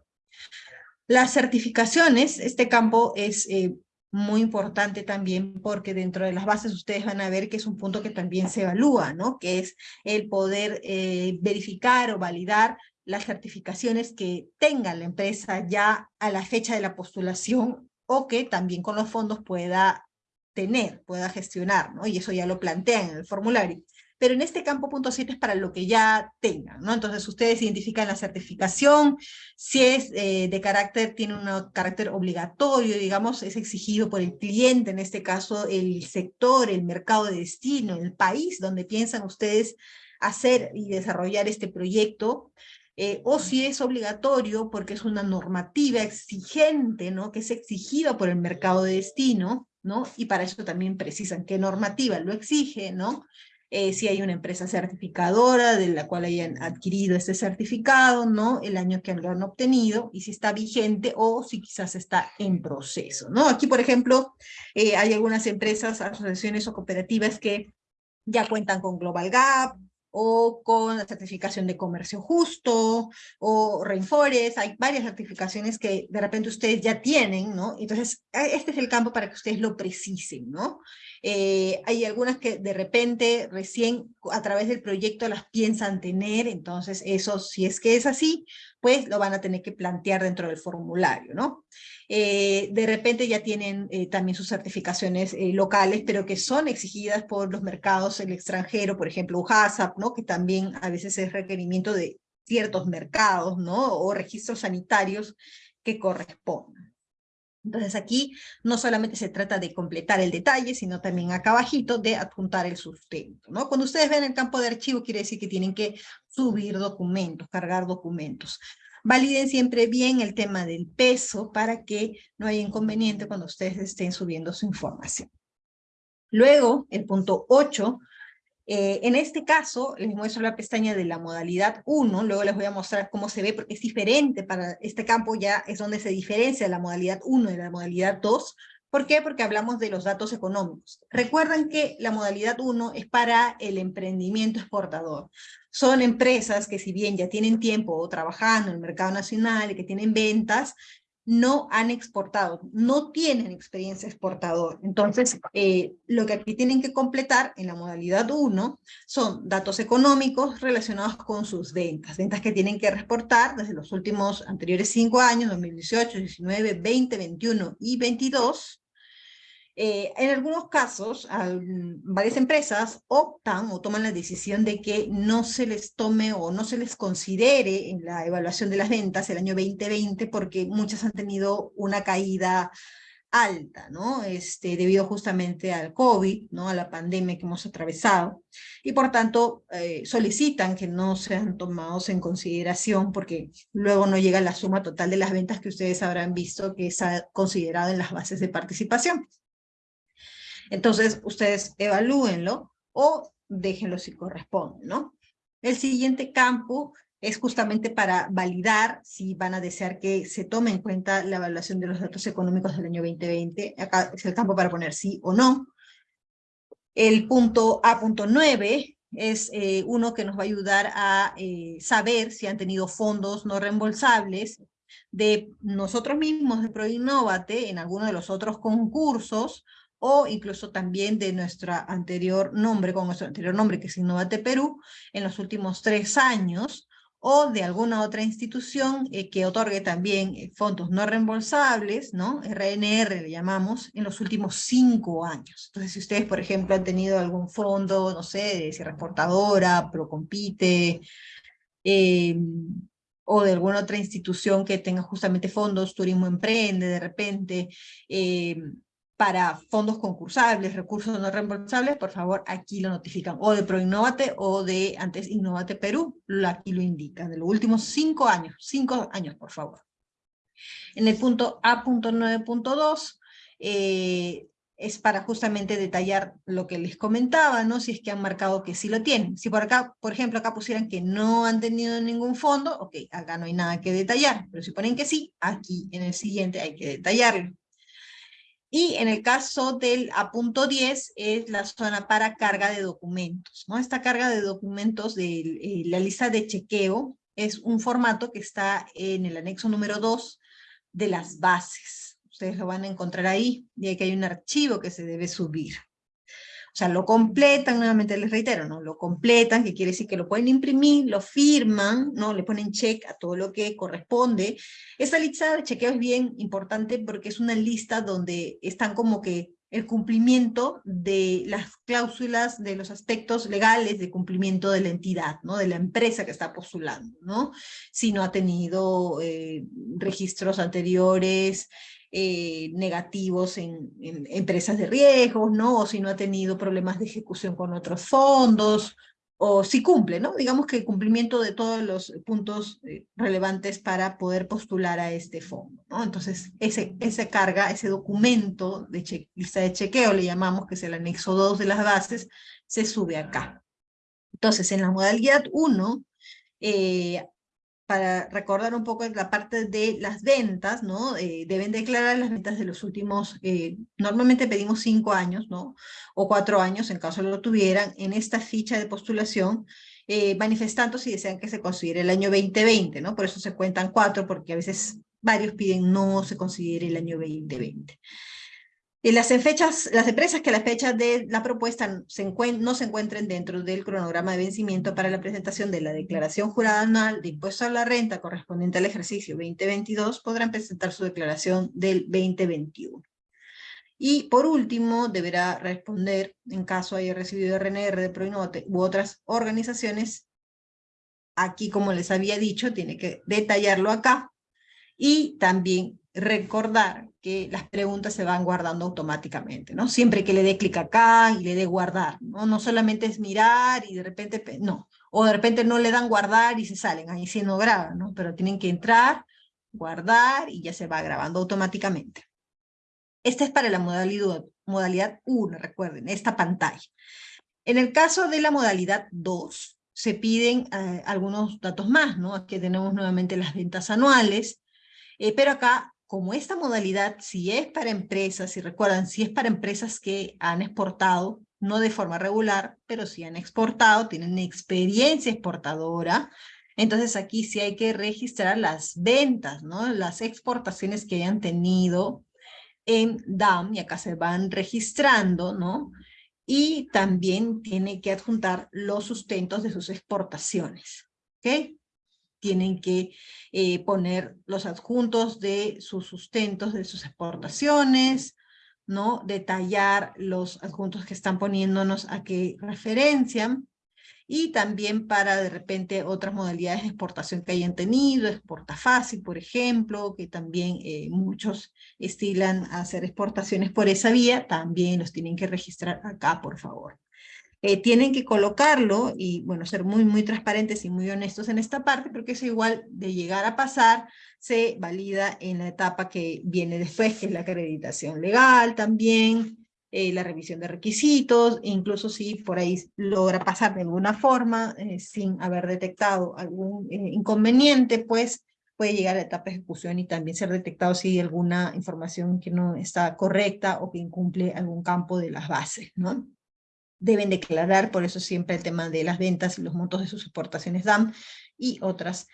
[SPEAKER 2] Las certificaciones, este campo es eh, muy importante también porque dentro de las bases ustedes van a ver que es un punto que también se evalúa, ¿no? Que es el poder eh, verificar o validar las certificaciones que tenga la empresa ya a la fecha de la postulación o que también con los fondos pueda tener, pueda gestionar, ¿no? Y eso ya lo plantean en el formulario pero en este campo punto 7 es para lo que ya tengan, ¿no? Entonces ustedes identifican la certificación, si es eh, de carácter, tiene un carácter obligatorio, digamos, es exigido por el cliente, en este caso el sector, el mercado de destino, el país donde piensan ustedes hacer y desarrollar este proyecto, eh, o si es obligatorio porque es una normativa exigente, ¿no? Que es exigida por el mercado de destino, ¿no? Y para eso también precisan qué normativa lo exige, ¿no? Eh, si hay una empresa certificadora de la cual hayan adquirido este certificado, ¿no? El año que lo han obtenido y si está vigente o si quizás está en proceso, ¿no? Aquí, por ejemplo, eh, hay algunas empresas, asociaciones o cooperativas que ya cuentan con Global Gap, o con la certificación de comercio justo, o Rainforest, hay varias certificaciones que de repente ustedes ya tienen, ¿no? Entonces, e, este es el campo para que ustedes lo precisen, ¿no? Eh, hay algunas que de repente recién a través del proyecto las piensan tener, entonces eso, si es que es así, pues lo van a tener que plantear dentro del formulario, ¿no? Eh, de repente ya tienen eh, también sus certificaciones locales, pero que son exigidas por los mercados el extranjero, por ejemplo, UHASAP, ¿no? que también a veces es requerimiento de ciertos mercados, ¿no? o registros sanitarios que correspondan. Entonces aquí no solamente se trata de completar el detalle, sino también acá abajito de adjuntar el sustento. ¿no? Cuando ustedes ven el campo de archivo, quiere decir que tienen que subir documentos, cargar documentos. Validen siempre bien el tema del peso para que no haya inconveniente cuando ustedes estén subiendo su información. Luego, el punto 8, eh, en este caso, les muestro la pestaña de la modalidad 1, luego les voy a mostrar cómo se ve, porque es diferente para este campo, ya es donde se diferencia la modalidad 1 de la modalidad 2, ¿Por qué? Porque hablamos de los datos económicos. Recuerden que la modalidad 1 es para el emprendimiento exportador. Son empresas que si bien ya tienen tiempo trabajando en el mercado nacional y que tienen ventas, no han exportado, no tienen experiencia exportador. Entonces, eh, lo que aquí tienen que completar en la modalidad 1 son datos económicos relacionados con sus ventas, ventas que tienen que reportar desde los últimos anteriores cinco años, 2018, 19, 20, 21 y 22, eh, en algunos casos, varias empresas optan o toman la decisión de que no se les tome o no se les considere en la evaluación de las ventas el año 2020 porque muchas han tenido una caída alta, ¿no? Este, debido justamente al COVID, ¿no? A la pandemia que hemos atravesado. Y por tanto, eh, solicitan que no sean tomados en consideración porque luego no llega la suma total de las ventas que ustedes habrán visto que está considerado en las bases de participación. Entonces, ustedes evalúenlo o déjenlo si corresponde, ¿no? El siguiente campo es justamente para validar si van a desear que se tome en cuenta la evaluación de los datos económicos del año 2020. Acá es el campo para poner sí o no. El punto A.9 es eh, uno que nos va a ayudar a eh, saber si han tenido fondos no reembolsables de nosotros mismos de ProInnovate en alguno de los otros concursos, o incluso también de nuestro anterior nombre, con nuestro anterior nombre que es Innovate Perú, en los últimos tres años, o de alguna otra institución eh, que otorgue también eh, fondos no reembolsables, ¿no? RNR le llamamos, en los últimos cinco años. Entonces, si ustedes, por ejemplo, han tenido algún fondo, no sé, de Sierra Exportadora, Procompite, eh, o de alguna otra institución que tenga justamente fondos, Turismo Emprende, de repente, para fondos concursables, recursos no reembolsables, por favor, aquí lo notifican, o de ProInnovate o de antes Innovate Perú, aquí lo indican, de los últimos cinco años, cinco años, por favor. En el punto A.9.2, eh, es para justamente detallar lo que les comentaba, ¿no? Si es que han marcado que sí lo tienen. Si por acá, por ejemplo, acá pusieran que no han tenido ningún fondo, ok, acá no hay nada que detallar, pero si ponen que sí, aquí en el siguiente hay que detallarlo. Y en el caso del punto 10 es la zona para carga de documentos. ¿no? Esta carga de documentos de eh, la lista de chequeo es un formato que está en el anexo número 2 de las bases. Ustedes lo van a encontrar ahí, y que hay un archivo que se debe subir. O sea, lo completan, nuevamente les reitero, ¿no? Lo completan, que quiere decir que lo pueden imprimir, lo firman, ¿no? Le ponen check a todo lo que corresponde. Esta lista de chequeo es bien importante porque es una lista donde están como que el cumplimiento de las cláusulas, de los aspectos legales de cumplimiento de la entidad, ¿no? de la empresa que está postulando, ¿no? si no ha tenido eh, registros anteriores, eh, negativos en, empresas de riesgos, ¿no? O si no ha tenido problemas de ejecución con otros fondos, o si cumple, ¿no? Digamos que el cumplimiento de todos los puntos eh, relevantes para poder postular a este fondo, ¿no? Entonces, ese, esa carga, ese documento de lista de chequeo, le llamamos, que es el anexo 2 de las bases, se sube acá. Entonces, en la modalidad 1, eh, para recordar un poco la parte de las ventas, ¿no? Eh, deben declarar las ventas de los últimos, eh, normalmente pedimos cinco años, ¿no? O cuatro años, en caso lo tuvieran, en esta ficha de postulación, eh, manifestando si desean que se considere el año 2020, ¿no? Por eso se cuentan cuatro, porque a veces varios piden no se considere el año 2020 las, fechas, las empresas que la fecha de la propuesta no se encuentren dentro del cronograma de vencimiento para la presentación de la declaración jurada anual de impuesto a la renta correspondiente al ejercicio 2022 podrán presentar su declaración del 2021. Y por último, deberá responder, en caso haya recibido RNR de Proinote u otras organizaciones, aquí como les había dicho, tiene que detallarlo acá, y también recordar que las preguntas se van guardando automáticamente, ¿no? Siempre que le dé clic acá y le dé guardar, ¿no? No solamente es mirar y de repente, no, o de repente no le dan guardar y se salen, ahí sí no graban, ¿no? Pero tienen que entrar, guardar y ya se va grabando automáticamente. Esta es para la modalidad, modalidad 1, recuerden, esta pantalla. En el caso de la modalidad 2, se piden eh, algunos datos más, ¿no? Aquí tenemos nuevamente las ventas anuales, eh, pero acá, como esta modalidad, si es para empresas, si recuerdan, si es para empresas que han exportado, no de forma regular, pero si han exportado, tienen experiencia exportadora, entonces aquí sí hay que registrar las ventas, ¿no? Las exportaciones que hayan tenido en DAM, y acá se van registrando, ¿no? Y también tiene que adjuntar los sustentos de sus exportaciones, ¿ok? Tienen que eh, poner los adjuntos de sus sustentos, de sus exportaciones, ¿no? Detallar los adjuntos que están poniéndonos a qué referencian, y también para de repente otras modalidades de exportación que hayan tenido, exporta fácil, por ejemplo, que también eh, muchos estilan hacer exportaciones por esa vía, también los tienen que registrar acá, por favor. Eh, tienen que colocarlo y, bueno, ser muy, muy transparentes y muy honestos en esta parte, porque eso igual de llegar a pasar se valida en la etapa que viene después, que es la acreditación legal también, eh, la revisión de requisitos, e incluso si por ahí logra pasar de alguna forma eh, sin haber detectado algún inconveniente, pues puede llegar a la etapa de ejecución y también ser detectado si hay alguna información que no está correcta o que incumple algún campo de las bases, ¿no? Deben declarar, por eso siempre el tema de las ventas y los montos de sus exportaciones DAM y otras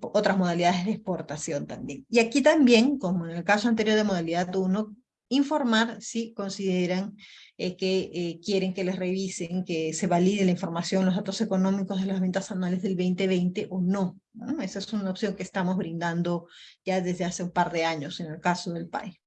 [SPEAKER 2] otras modalidades de exportación también. Y aquí también, como en el caso anterior de modalidad 1, informar si consideran eh, que eh, quieren que les revisen, que se valide la información, los datos económicos de las ventas anuales del 2020 o no. Esa es una opción que estamos brindando ya desde hace un par de años en el caso del PAI.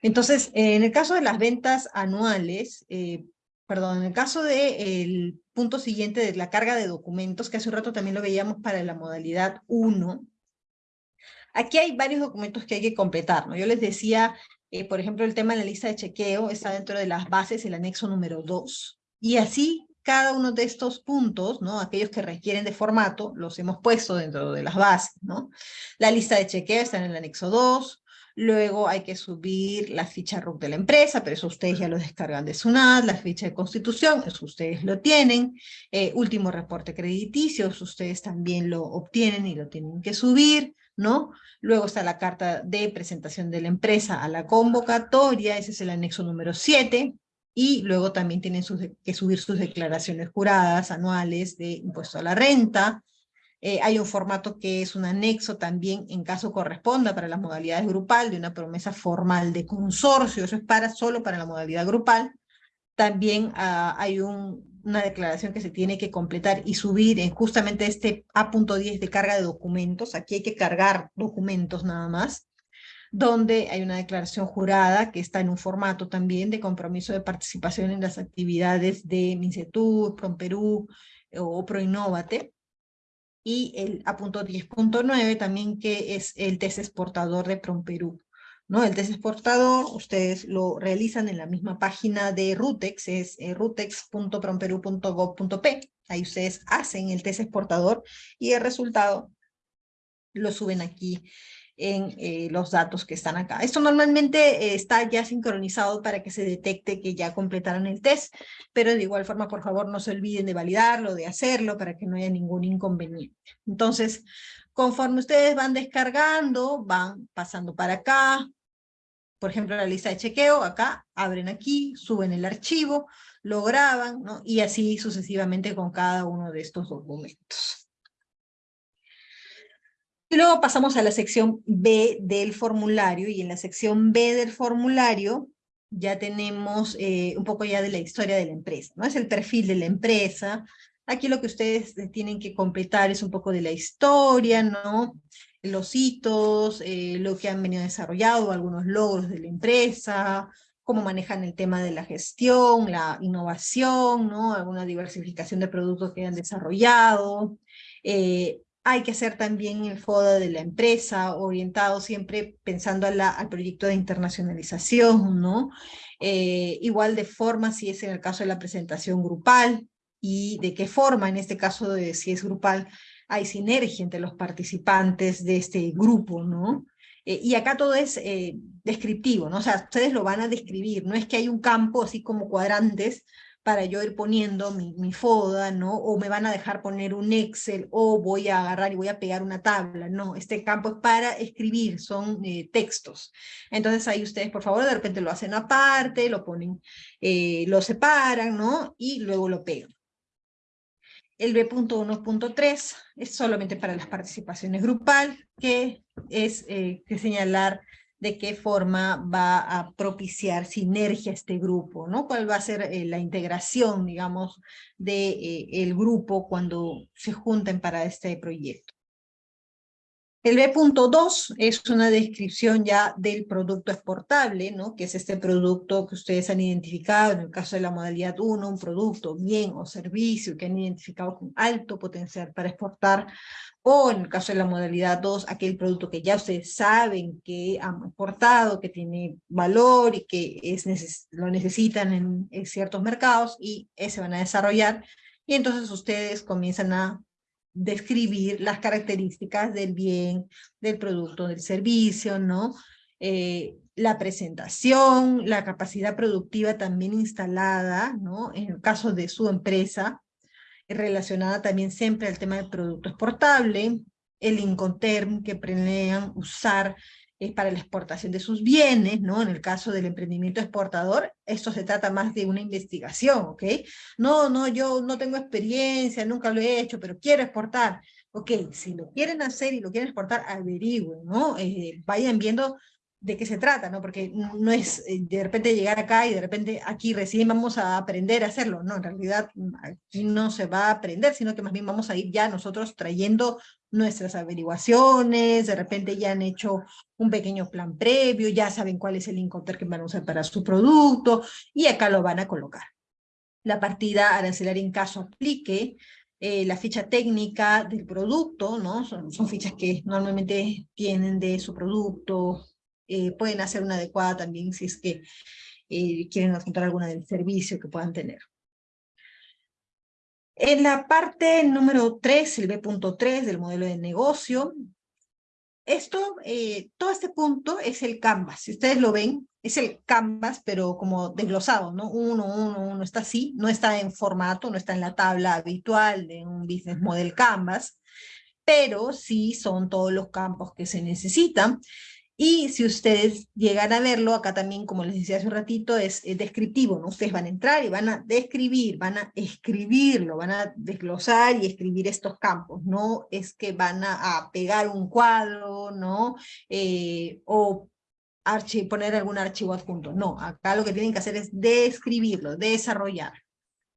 [SPEAKER 2] Entonces, en el caso de las ventas anuales, eh, perdón, en el caso del punto siguiente de la carga de documentos, que hace un rato también lo veíamos para la modalidad 1, aquí hay varios documentos que hay que completar, ¿no? Yo les decía, eh, por ejemplo, el tema de la lista de chequeo está dentro de las bases, el anexo número 2, y así cada uno de estos puntos, ¿no? aquellos que requieren de formato, los hemos puesto dentro de las bases. ¿no? La lista de chequeo está en el anexo 2, Luego hay que subir la ficha RUC de la empresa, pero eso ustedes ya lo descargan de SUNAT, la ficha de constitución, eso ustedes lo tienen. Eh, último reporte crediticio, eso ustedes también lo obtienen y lo tienen que subir, ¿no? Luego está la carta de presentación de la empresa a la convocatoria, ese es el anexo número 7. Y luego también tienen que subir sus declaraciones juradas anuales de impuesto a la renta, eh, hay un formato que es un anexo también, en caso corresponda, para las modalidades grupal, de una promesa formal de consorcio, eso es para, solo para la modalidad grupal. También ah, hay una declaración que se tiene que completar y subir en justamente este A.10 de carga de documentos. Aquí hay que cargar documentos nada más donde hay una declaración jurada que está en un formato también de compromiso de participación en las actividades de MINCETUR, PROMPERÚ o PROINNOVATE y el A.10.9 también que es el test exportador de PROMPERÚ. ¿no? El test exportador ustedes lo realizan en la misma página de Rutex, es eh, rutex.promperú.gov.p. Ahí ustedes hacen el test exportador y el resultado lo suben aquí en eh, los datos que están acá. Esto normalmente eh, está ya sincronizado para que se detecte que ya completaron el test, pero de igual forma, por favor, no se olviden de validarlo, de hacerlo, para que no haya ningún inconveniente. Entonces, conforme ustedes van descargando, van pasando para acá, por ejemplo, la lista de chequeo, acá, abren aquí, suben el archivo, lo graban, ¿no? y así sucesivamente con cada uno de estos documentos. Luego pasamos a la sección B del formulario, y en la sección B del formulario ya tenemos eh, un poco ya de la historia de la empresa, ¿no? Es el perfil de la empresa. Aquí lo que ustedes tienen que completar es un poco de la historia, ¿no? Los hitos, eh, lo que han venido desarrollado, algunos logros de la empresa, cómo manejan el tema de la gestión, la innovación, ¿no? Alguna diversificación de productos que han desarrollado, eh, hay que hacer también el FODA de la empresa, orientado siempre pensando al proyecto de internacionalización, ¿no? Eh, igual de forma si es en el caso de la presentación grupal, y de qué forma, en este caso de si es grupal, hay sinergia entre los participantes de este grupo, ¿no? Eh, y acá todo es eh, descriptivo, ¿no? O sea, ustedes lo van a describir, no es que hay un campo así como cuadrantes para yo ir poniendo mi, FODA, ¿no? O me van a dejar poner un Excel, o voy a agarrar y voy a pegar una tabla, no, este campo es para escribir, son eh, textos. Entonces ahí ustedes, por favor, de repente lo hacen aparte, lo ponen, eh, lo separan, ¿no? Y luego lo pegan. El B.1.3 es solamente para las participaciones grupal, que es eh, que señalar de qué forma va a propiciar sinergia este grupo, ¿no? ¿Cuál va a ser eh, la integración, digamos, del de, eh, grupo cuando se junten para este proyecto? El B.2 es una descripción ya del producto exportable, ¿no? que es este producto que ustedes han identificado, en el caso de la modalidad 1, un producto, bien o servicio que han identificado con alto potencial para exportar o en el caso de la modalidad 2, aquel producto que ya ustedes saben que han exportado, que tiene valor y que es lo necesitan en, en, ciertos mercados y ese van a desarrollar. Y entonces ustedes comienzan a describir las características del bien, del producto, del servicio, ¿no? Eh, la presentación, la capacidad productiva también instalada, ¿no? En el caso de su empresa, relacionada también siempre al tema del producto exportable, el Incoterm que planean usar es para la exportación de sus bienes, ¿no? En el caso del emprendimiento exportador, esto se trata más de una investigación, ¿ok? No, no, yo no tengo experiencia, nunca lo he hecho, pero quiero exportar. ok, si lo quieren hacer y lo quieren exportar, averigüen, ¿no? Eh, vayan viendo de qué se trata, ¿no? Porque no es eh, de repente llegar acá y de repente aquí recién vamos a aprender a hacerlo, no, en realidad aquí no se va a aprender, sino que más bien vamos a ir ya nosotros trayendo nuestras averiguaciones, de repente ya han hecho un pequeño plan previo, ya saben cuál es el incoter que van a usar para su producto, y acá lo van a colocar. La partida arancelaria en caso aplique, eh, la ficha técnica del producto, ¿no? Son, son fichas que normalmente tienen de su producto, eh, pueden hacer una adecuada también si es que eh, quieren adjuntar alguna del servicio que puedan tener. En la parte número 3, el B.3 del modelo de negocio, esto, eh, todo este punto es el canvas. Si ustedes lo ven, es el canvas, pero como desglosado, ¿no? Uno, uno, uno, está así, no está en formato, no está en la tabla habitual de un business model canvas, pero sí son todos los campos que se necesitan. Y si ustedes llegan a verlo, acá también, como les decía hace un ratito, es, descriptivo, ¿no? Ustedes van a entrar y van a describir, van a escribirlo, van a desglosar y escribir estos campos, no es que van a, pegar un cuadro, ¿no? Eh, o poner algún archivo adjunto, no, acá lo que tienen que hacer es describirlo, desarrollar.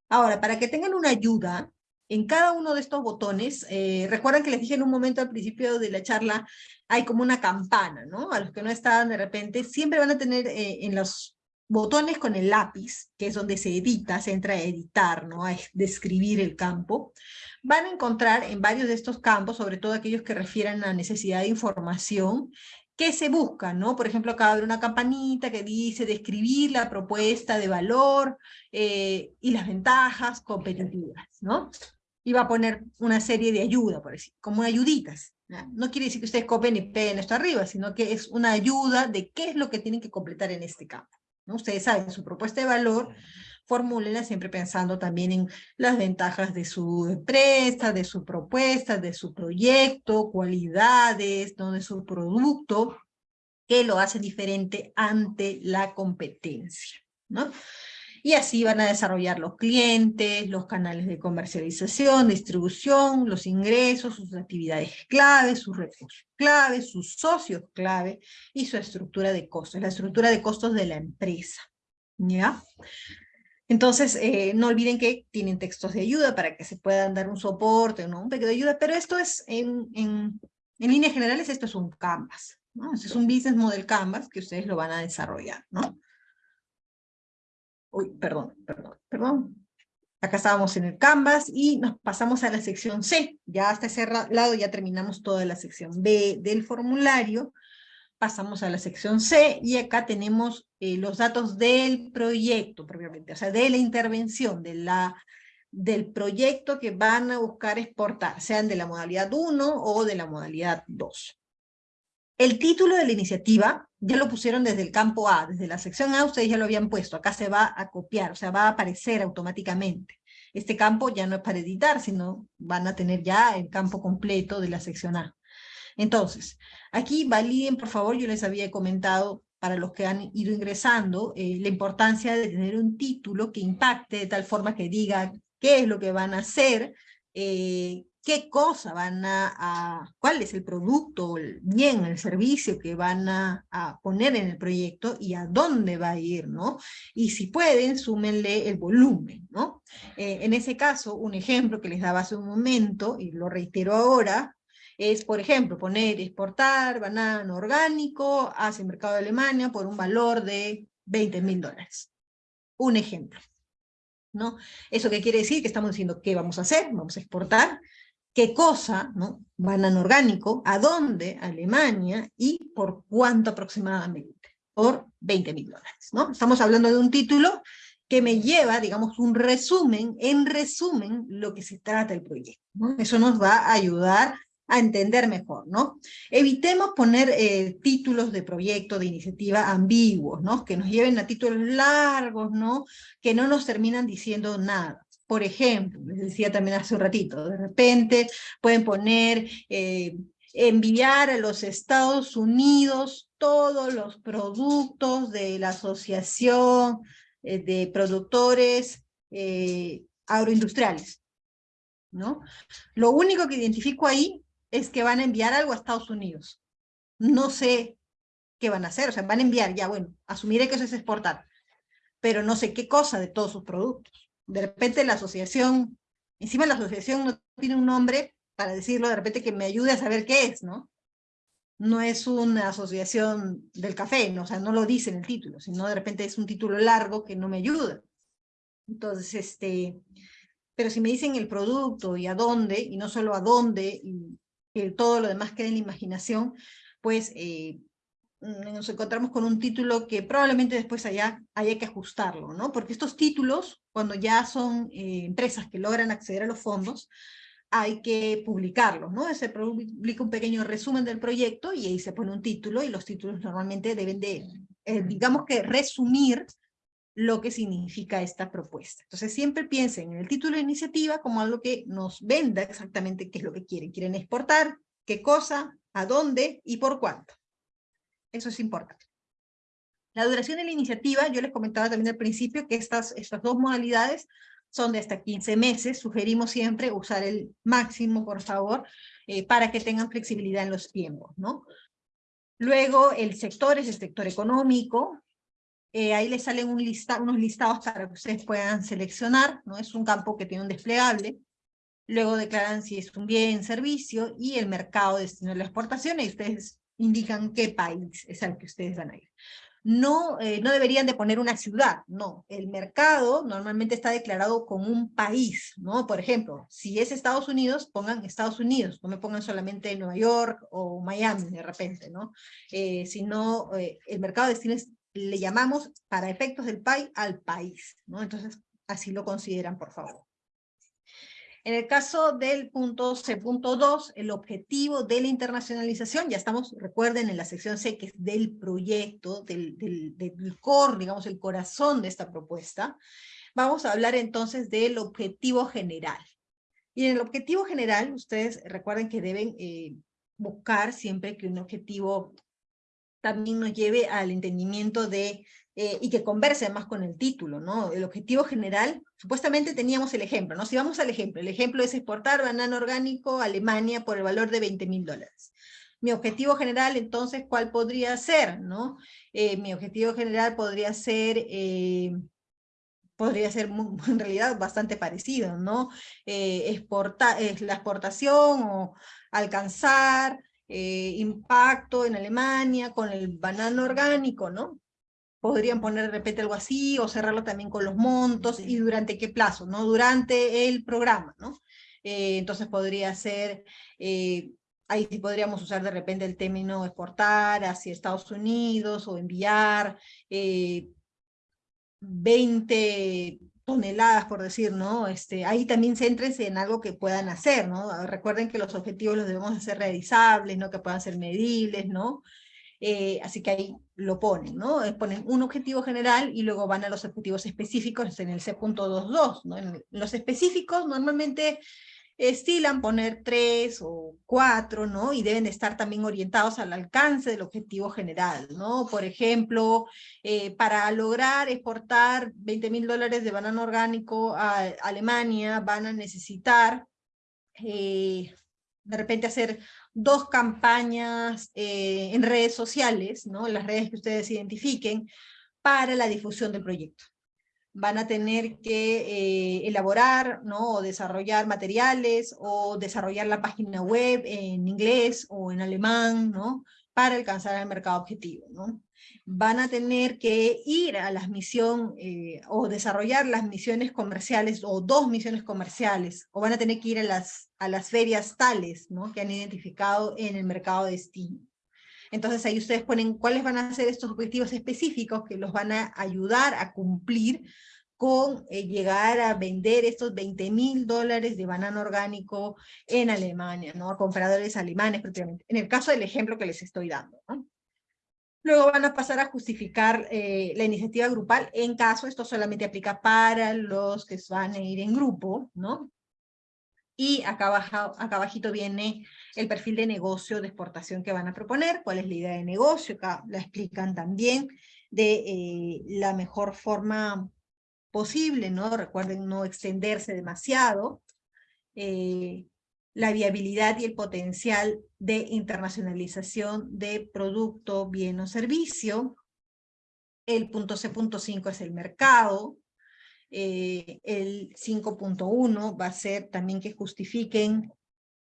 [SPEAKER 2] Ahora, para que tengan una ayuda, en cada uno de estos botones, eh, recuerdan que les dije en un momento al principio de la charla, hay como una campana, ¿no? A los que no estaban de repente, siempre van a tener eh, en los botones con el lápiz, que es donde se edita, se entra a editar, ¿no? A describir el campo, van a encontrar en varios de estos campos, sobre todo aquellos que refieran a necesidad de información, que se busca, ¿no? Por ejemplo, acá abre una campanita que dice describir la propuesta de valor eh, y las ventajas competitivas, ¿no? Va a poner una serie de ayuda, por decir, como ayuditas. ¿no? quiere decir que ustedes copen y peguen esto arriba, sino que es una ayuda de qué es lo que tienen que completar en este campo. ¿no? Ustedes saben, su propuesta de valor, formúlenla siempre pensando también en las ventajas de su empresa, de su propuesta, de su proyecto, cualidades, ¿no? de su producto, que lo hace diferente ante la competencia. ¿no? Y así van a desarrollar los clientes, los canales de comercialización, distribución, los ingresos, sus actividades claves, sus recursos claves, sus socios clave y su estructura de costos, la estructura de costos de la empresa. ¿Ya? Entonces, eh, no olviden que tienen textos de ayuda para que se puedan dar un soporte, ¿no? un pequeño de ayuda, pero esto es, en, en, en líneas generales, esto es un Canvas. ¿no? Es un Business Model Canvas que ustedes lo van a desarrollar. ¿no? Uy, perdón, perdón, perdón. Acá estábamos en el Canvas y nos pasamos a la sección C. Ya hasta ese lado ya terminamos toda la sección B del formulario. Pasamos a la sección C y acá tenemos eh, los datos del proyecto propiamente, o sea, de la intervención, de la, del proyecto que van a buscar exportar, sean de la modalidad 1 o de la modalidad 2. El título de la iniciativa ya lo pusieron desde el campo A, desde la sección A ustedes ya lo habían puesto, acá se va a copiar, o sea, va a aparecer automáticamente. Este campo ya no es para editar, sino van a tener ya el campo completo de la sección A. Entonces, aquí validen, por favor, yo les había comentado para los que han ido ingresando, eh, la importancia de tener un título que impacte de tal forma que diga qué es lo que van a hacer, eh, qué cosa van a, cuál es el producto, el bien, el servicio que van a, poner en el proyecto y a dónde va a ir, ¿no? Y si pueden, súmenle el volumen, ¿no? Eh, en ese caso, un ejemplo que les daba hace un momento, y lo reitero ahora, es, por ejemplo, poner, exportar banano orgánico hacia el mercado de Alemania por un valor de 20 mil dólares. Un ejemplo. ¿No? ¿Eso qué quiere decir? Que estamos diciendo qué vamos a hacer, vamos a exportar, qué cosa, ¿no? Banano orgánico, a dónde, Alemania, y por cuánto aproximadamente, por 20 mil dólares, ¿no? Estamos hablando de un título que me lleva, digamos, un resumen, en resumen, lo que se trata el proyecto, ¿no? Eso nos va a ayudar a entender mejor, ¿no? Evitemos poner eh, títulos de proyecto, de iniciativa ambiguos, ¿no? Que nos lleven a títulos largos, ¿no? Que no nos terminan diciendo nada. Por ejemplo, les decía también hace un ratito, de repente pueden poner, eh, enviar a los Estados Unidos todos los productos de la Asociación eh, de Productores eh, Agroindustriales. ¿no? Lo único que identifico ahí es que van a enviar algo a Estados Unidos. No sé qué van a hacer, o sea, van a enviar, ya bueno, asumiré que eso es exportar, pero no sé qué cosa de todos sus productos. De repente la asociación, encima la asociación no tiene un nombre para decirlo, de repente que me ayude a saber qué es, ¿no? No es una asociación del café, ¿no? o sea, no lo dice en el título, sino de repente es un título largo que no me ayuda. Entonces, este, pero si me dicen el producto y a dónde, y no solo a dónde, y que todo lo demás quede en la imaginación, pues eh, nos encontramos con un título que probablemente después haya, haya que ajustarlo, ¿no? Porque estos títulos, cuando ya son eh, empresas que logran acceder a los fondos, hay que publicarlos, ¿no? Se publica un pequeño resumen del proyecto y ahí se pone un título y los títulos normalmente deben de, eh, digamos que resumir lo que significa esta propuesta. Entonces siempre piensen en el título de iniciativa como algo que nos venda exactamente qué es lo que quieren. Quieren exportar, qué cosa, a dónde y por cuánto. Eso es importante. La duración de la iniciativa, yo les comentaba también al principio que estas, estas dos modalidades son de hasta 15 meses. Sugerimos siempre usar el máximo, por favor, eh, para que tengan flexibilidad en los tiempos, ¿no? Luego, el sector es el sector económico. Eh, ahí les salen un lista, unos listados para que ustedes puedan seleccionar, ¿no? Es un campo que tiene un desplegable. Luego declaran si es un bien, servicio, y el mercado destino a la exportación, y ustedes indican qué país es al que ustedes van a ir. No, eh, no deberían de poner una ciudad, no. El mercado normalmente está declarado como un país, ¿no? Por ejemplo, si es Estados Unidos, pongan Estados Unidos, no me pongan solamente Nueva York o Miami de repente, ¿no? Eh, sino eh, el mercado de destinos le llamamos para efectos del país al país, ¿no? Entonces, así lo consideran, por favor. En el caso del punto C.2, el objetivo de la internacionalización, ya estamos, recuerden, en la sección C, que es del proyecto, del, del, core, digamos, el corazón de esta propuesta, vamos a hablar entonces del objetivo general. Y en el objetivo general, ustedes recuerden que deben eh, buscar siempre que un objetivo también nos lleve al entendimiento de eh, y que converse más con el título, ¿no? El objetivo general, supuestamente teníamos el ejemplo, ¿no? Si vamos al ejemplo, el ejemplo es exportar banano orgánico a Alemania por el valor de 20 mil dólares. Mi objetivo general, entonces, ¿cuál podría ser, no? Eh, mi objetivo general podría ser... Eh, podría ser en realidad bastante parecido, ¿no? exportar, la exportación o alcanzar impacto en Alemania con el banano orgánico, ¿no? Podrían poner de repente algo así, o cerrarlo también con los montos, y durante qué plazo, ¿no? Durante el programa, ¿no? Eh, entonces podría ser, eh, ahí sí podríamos usar de repente el término exportar hacia Estados Unidos, o enviar 20 eh, toneladas, por decir, ¿no? Este, ahí también céntrense en algo que puedan hacer, ¿no? Recuerden que los objetivos los debemos hacer realizables, ¿no? Que puedan ser medibles, ¿no? Eh, así que ahí lo ponen, ¿no? Eh, ponen un objetivo general y luego van a los objetivos específicos en el C.22, ¿no? En los específicos normalmente estilan poner tres o cuatro, ¿no? Y deben estar también orientados al alcance del objetivo general, ¿no? Por ejemplo, eh, para lograr exportar 20 mil dólares de banano orgánico a Alemania van a necesitar de repente hacer dos campañas eh, en redes sociales, ¿no? las redes que ustedes identifiquen, para la difusión del proyecto. Van a tener que eh, elaborar ¿no? o desarrollar materiales o desarrollar la página web en inglés o en alemán, ¿no? para alcanzar el mercado objetivo. ¿no? Van a tener que ir a las misiones eh, o desarrollar las misiones comerciales o dos misiones comerciales, o van a tener que ir a las, a las ferias tales que han identificado en el mercado de destino. Entonces ahí ustedes ponen cuáles van a ser estos objetivos específicos que los van a ayudar a cumplir con eh, llegar a vender estos 20 mil dólares de banano orgánico en Alemania, ¿no? a compradores alemanes propiamente, en el caso del ejemplo que les estoy dando. ¿no? Luego van a pasar a justificar eh, la iniciativa grupal en caso esto solamente aplica para los que van a ir en grupo, ¿no? Y acá, abajo, acá abajito viene el perfil de negocio de exportación que van a proponer, cuál es la idea de negocio, acá la explican también de eh, la mejor forma posible, ¿no? Recuerden no extenderse demasiado, eh, la viabilidad y el potencial de internacionalización de producto, bien o servicio. El punto C.5 es el mercado. Eh, el 5.1 va a ser también que justifiquen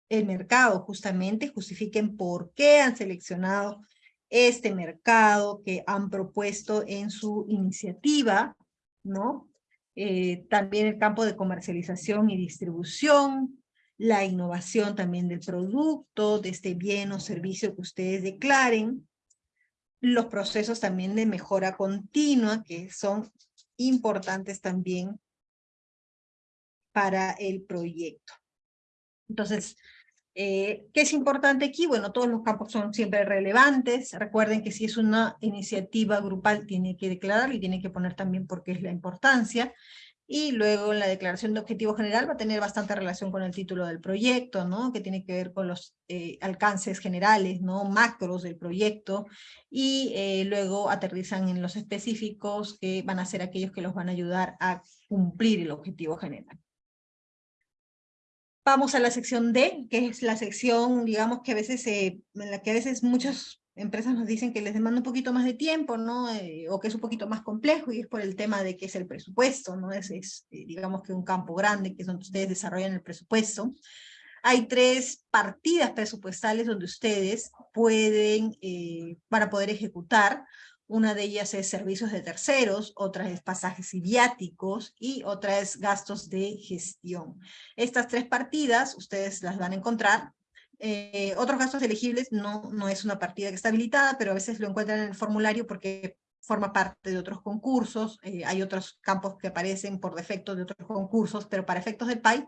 [SPEAKER 2] el mercado, justamente justifiquen por qué han seleccionado este mercado que han propuesto en su iniciativa, ¿no? Eh, también el campo de comercialización y distribución, la innovación también del producto, de este bien o servicio que ustedes declaren, los procesos también de mejora continua, que son importantes también para el proyecto. Entonces, eh, ¿Qué es importante aquí? Bueno, todos los campos son siempre relevantes. Recuerden que si es una iniciativa grupal, tiene que declarar y tiene que poner también por qué es la importancia. Y luego la declaración de objetivo general va a tener bastante relación con el título del proyecto, ¿no? Que tiene que ver con los eh, alcances generales, ¿no? Macros del proyecto. Y eh, luego aterrizan en los específicos que van a ser aquellos que los van a ayudar a cumplir el objetivo general. Vamos a la sección D, que es la sección, digamos, que a veces, en la que a veces muchas empresas nos dicen que les demanda un poquito más de tiempo, ¿no? Eh, o que es un poquito más complejo, y es por el tema de que es el presupuesto, ¿no? Es, es eh, digamos que un campo grande, que es donde ustedes desarrollan el presupuesto. Hay tres partidas presupuestales donde ustedes pueden, eh, para poder ejecutar, una de ellas es servicios de terceros, otra es pasajes y viáticos y otra es gastos de gestión. Estas tres partidas ustedes las van a encontrar. Eh, otros gastos elegibles no, no es una partida que está habilitada, pero a veces lo encuentran en el formulario porque forma parte de otros concursos, eh, hay otros campos que aparecen por defecto de otros concursos, pero para efectos del PAI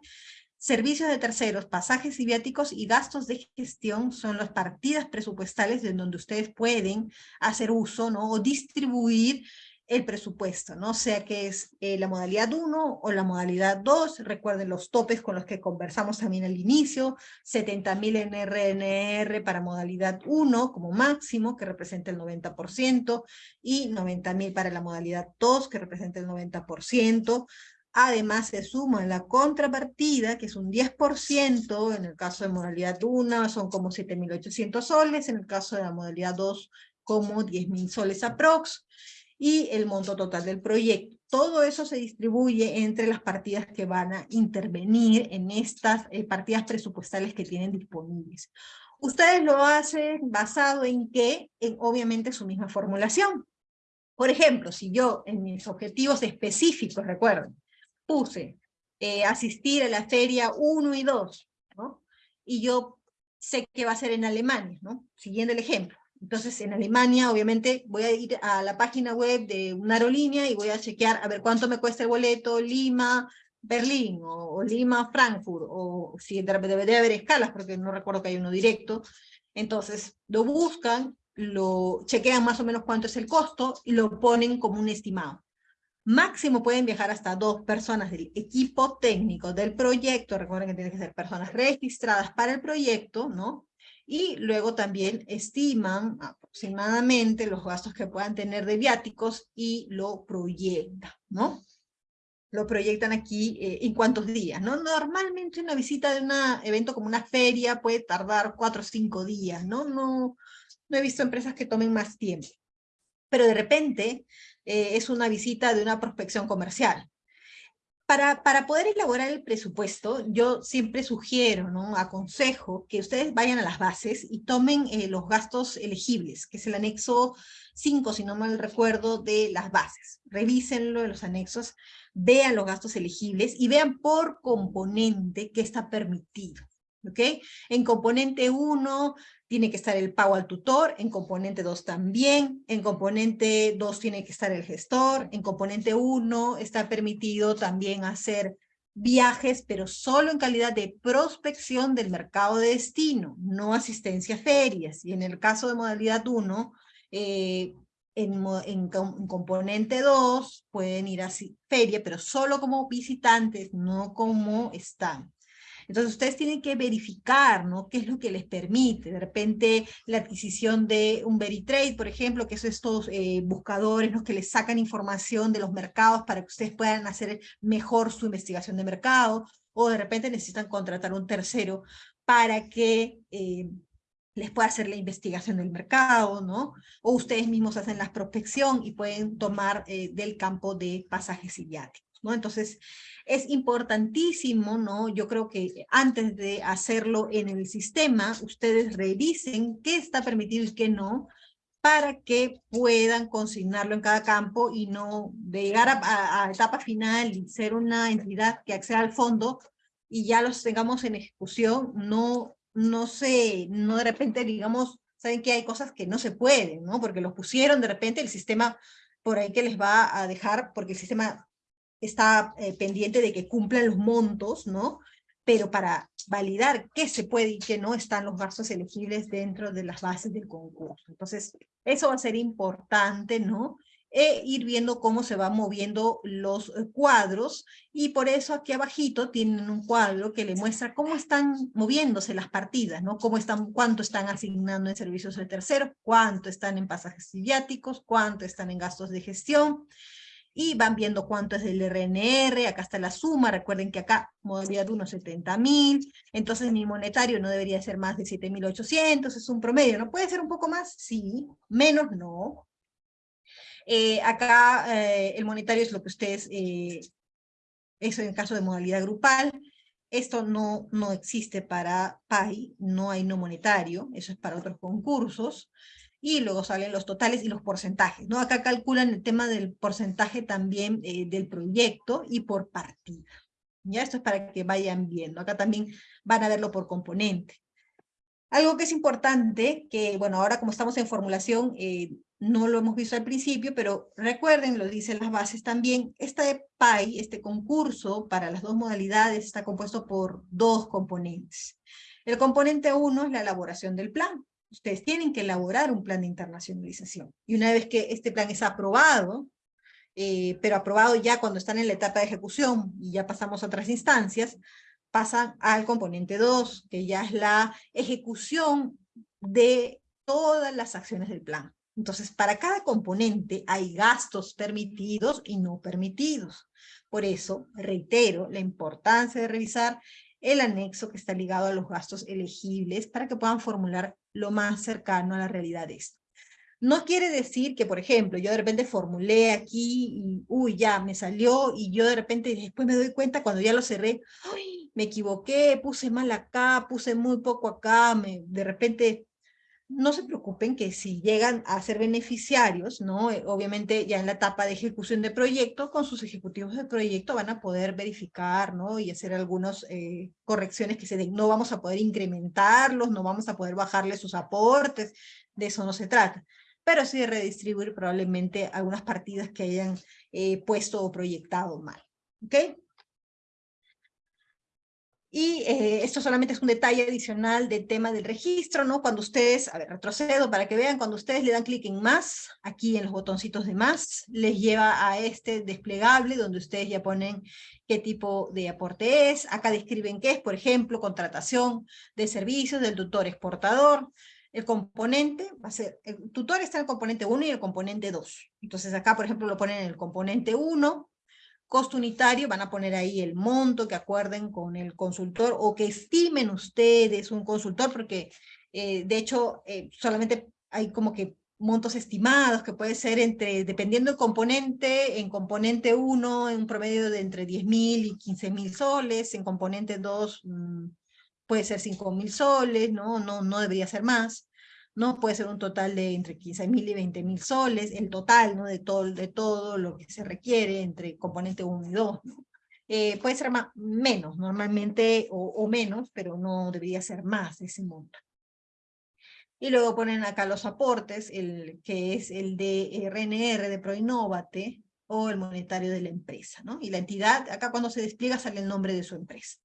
[SPEAKER 2] Servicios de terceros, pasajes y viáticos y gastos de gestión son las partidas presupuestales en donde ustedes pueden hacer uso ¿no? o distribuir el presupuesto, ¿no? sea que es eh, la modalidad 1 o la modalidad 2, recuerden los topes con los que conversamos también al inicio, 70.000 en RNR para modalidad 1 como máximo, que representa el 90%, y 90.000 para la modalidad 2, que representa el 90%, Además se suma la contrapartida, que es un 10%, en el caso de modalidad 1 son como 7.800 soles, en el caso de la modalidad 2 como 10.000 soles aprox, y el monto total del proyecto. Todo eso se distribuye entre las partidas que van a intervenir en estas eh, partidas presupuestales que tienen disponibles. Ustedes lo hacen basado en qué? En obviamente su misma formulación. Por ejemplo, si yo en mis objetivos específicos, recuerden, puse eh, asistir a la feria 1 y 2, ¿no? Y yo sé que va a ser en Alemania, ¿no? Siguiendo el ejemplo. Entonces, en Alemania, obviamente, voy a ir a la página web de una aerolínea y voy a chequear a ver cuánto me cuesta el boleto Lima, Berlín, o, Lima, Frankfurt, o si debe haber escalas, porque no recuerdo que hay uno directo. Entonces, lo buscan, lo chequean más o menos cuánto es el costo y lo ponen como un estimado. Máximo pueden viajar hasta dos personas del equipo técnico del proyecto. Recuerden que tienen que ser personas registradas para el proyecto, ¿no? Y luego también estiman aproximadamente los gastos que puedan tener de viáticos y lo proyectan, ¿no? Lo proyectan aquí eh, en cuántos días, ¿no? Normalmente una visita de un evento como una feria puede tardar cuatro o cinco días, ¿no? No, no he visto empresas que tomen más tiempo. Pero de repente eh, es una visita de una prospección comercial. Para, poder elaborar el presupuesto, yo siempre sugiero, ¿no? aconsejo que ustedes vayan a las bases y tomen eh, los gastos elegibles, que es el anexo 5, si no mal recuerdo, de las bases. Revísenlo en los anexos, vean los gastos elegibles y vean por componente qué está permitido. ¿ok? En componente 1 tiene que estar el pago al tutor, en componente 2 también, en componente 2 tiene que estar el gestor, en componente 1 está permitido también hacer viajes, pero solo en calidad de prospección del mercado de destino, no asistencia a ferias. Y en el caso de modalidad 1, eh, en, en, componente 2 pueden ir a feria, pero solo como visitantes, no como están. Entonces ustedes tienen que verificar, ¿no? ¿Qué es lo que les permite? De repente la adquisición de un Veritrade, por ejemplo, que son estos eh, buscadores, ¿no? Que les sacan información de los mercados para que ustedes puedan hacer mejor su investigación de mercado, o de repente necesitan contratar un tercero para que eh, les pueda hacer la investigación del mercado, ¿no? O ustedes mismos hacen la prospección y pueden tomar eh, del campo de pasajes idiáticos, ¿no? Entonces, es importantísimo, ¿no? Yo creo que antes de hacerlo en el sistema, ustedes revisen qué está permitido y qué no, para que puedan consignarlo en cada campo y no llegar a, etapa final y ser una entidad que acceda al fondo y ya los tengamos en ejecución, no no sé, no de repente digamos, saben que hay cosas que no se pueden, ¿no? Porque los pusieron de repente el sistema por ahí que les va a dejar, porque el sistema está eh, pendiente de que cumplan los montos, ¿no? Pero para validar qué se puede y qué no, están los gastos elegibles dentro de las bases del concurso. Entonces, eso va a ser importante, ¿no? e ir viendo cómo se van moviendo los eh, cuadros y por eso aquí abajito tienen un cuadro que le muestra cómo están moviéndose las partidas, ¿no? Cómo están, cuánto están asignando en servicios de tercero, cuánto están en pasajes viáticos, cuánto están en gastos de gestión, y van viendo cuánto es del RNR, acá está la suma, recuerden que acá modalidad 1 70 mil, entonces mi monetario no debería ser más de 7.800, es un promedio, ¿no? ¿Puede ser un poco más? Sí, menos no, eh, acá eh, el monetario es lo que ustedes, eh, eso en el caso de modalidad grupal, esto no, no existe para PAI, no hay no monetario, eso es para otros concursos, y luego salen los totales y los porcentajes, ¿no? Acá calculan el tema del porcentaje también del proyecto y por partida. Ya esto es para que vayan viendo, acá también van a verlo por componente. Algo que es importante, que bueno, ahora como estamos en formulación, no lo hemos visto al principio, pero recuerden, lo dicen las bases también, este PAI, este concurso para las dos modalidades está compuesto por dos componentes. El componente uno es la elaboración del plan. Ustedes tienen que elaborar un plan de internacionalización. Y una vez que este plan es aprobado, eh, pero aprobado ya cuando están en la etapa de ejecución y ya pasamos a otras instancias, pasan al componente 2, que ya es la ejecución de todas las acciones del plan. Entonces, para cada componente hay gastos permitidos y no permitidos. Por eso, reitero la importancia de revisar el anexo que está ligado a los gastos elegibles para que puedan formular lo más cercano a la realidad de esto. No quiere decir que, por ejemplo, yo de repente formulé aquí y, uy, ya me salió y yo de repente después me doy cuenta cuando ya lo cerré, uy, me equivoqué, puse mal acá, puse muy poco acá, me, de repente no se preocupen que si llegan a ser beneficiarios, ¿no? Eh, obviamente ya en la etapa de ejecución de proyecto, con sus ejecutivos de proyecto van a poder verificar, ¿no? Y hacer algunas eh, correcciones que se den. No vamos a poder incrementarlos, no vamos a poder bajarles sus aportes, de eso no se trata. Pero sí de redistribuir probablemente algunas partidas que hayan eh, puesto o proyectado mal, ¿ok? Y eh, esto solamente es un detalle adicional del tema del registro, ¿no? Cuando ustedes, a ver, retrocedo para que vean, cuando ustedes le dan clic en más, aquí en los botoncitos de más, les lleva a este desplegable donde ustedes ya ponen qué tipo de aporte es, acá describen qué es, por ejemplo, contratación de servicios del tutor exportador, el componente va a ser, el tutor está en el componente 1 y el componente 2. Entonces acá, por ejemplo, lo ponen en el componente 1, costo unitario, van a poner ahí el monto que acuerden con el consultor o que estimen ustedes un consultor, porque eh, de hecho eh, solamente hay como que montos estimados que puede ser entre, dependiendo del componente, en componente 1 en un promedio de entre 10 mil y 15 mil soles, en componente 2 mm, puede ser 5 mil soles, ¿no? No, no debería ser más. ¿No? Puede ser un total de entre 15 mil y 20 mil soles, el total, ¿no? De todo, de todo lo que se requiere entre componente 1 y 2, eh, puede ser más, menos, normalmente, o, menos, pero no debería ser más ese monto. Y luego ponen acá los aportes, el, que es el de RNR de Proinnovate, o el monetario de la empresa, ¿no? Y la entidad, acá cuando se despliega sale el nombre de su empresa.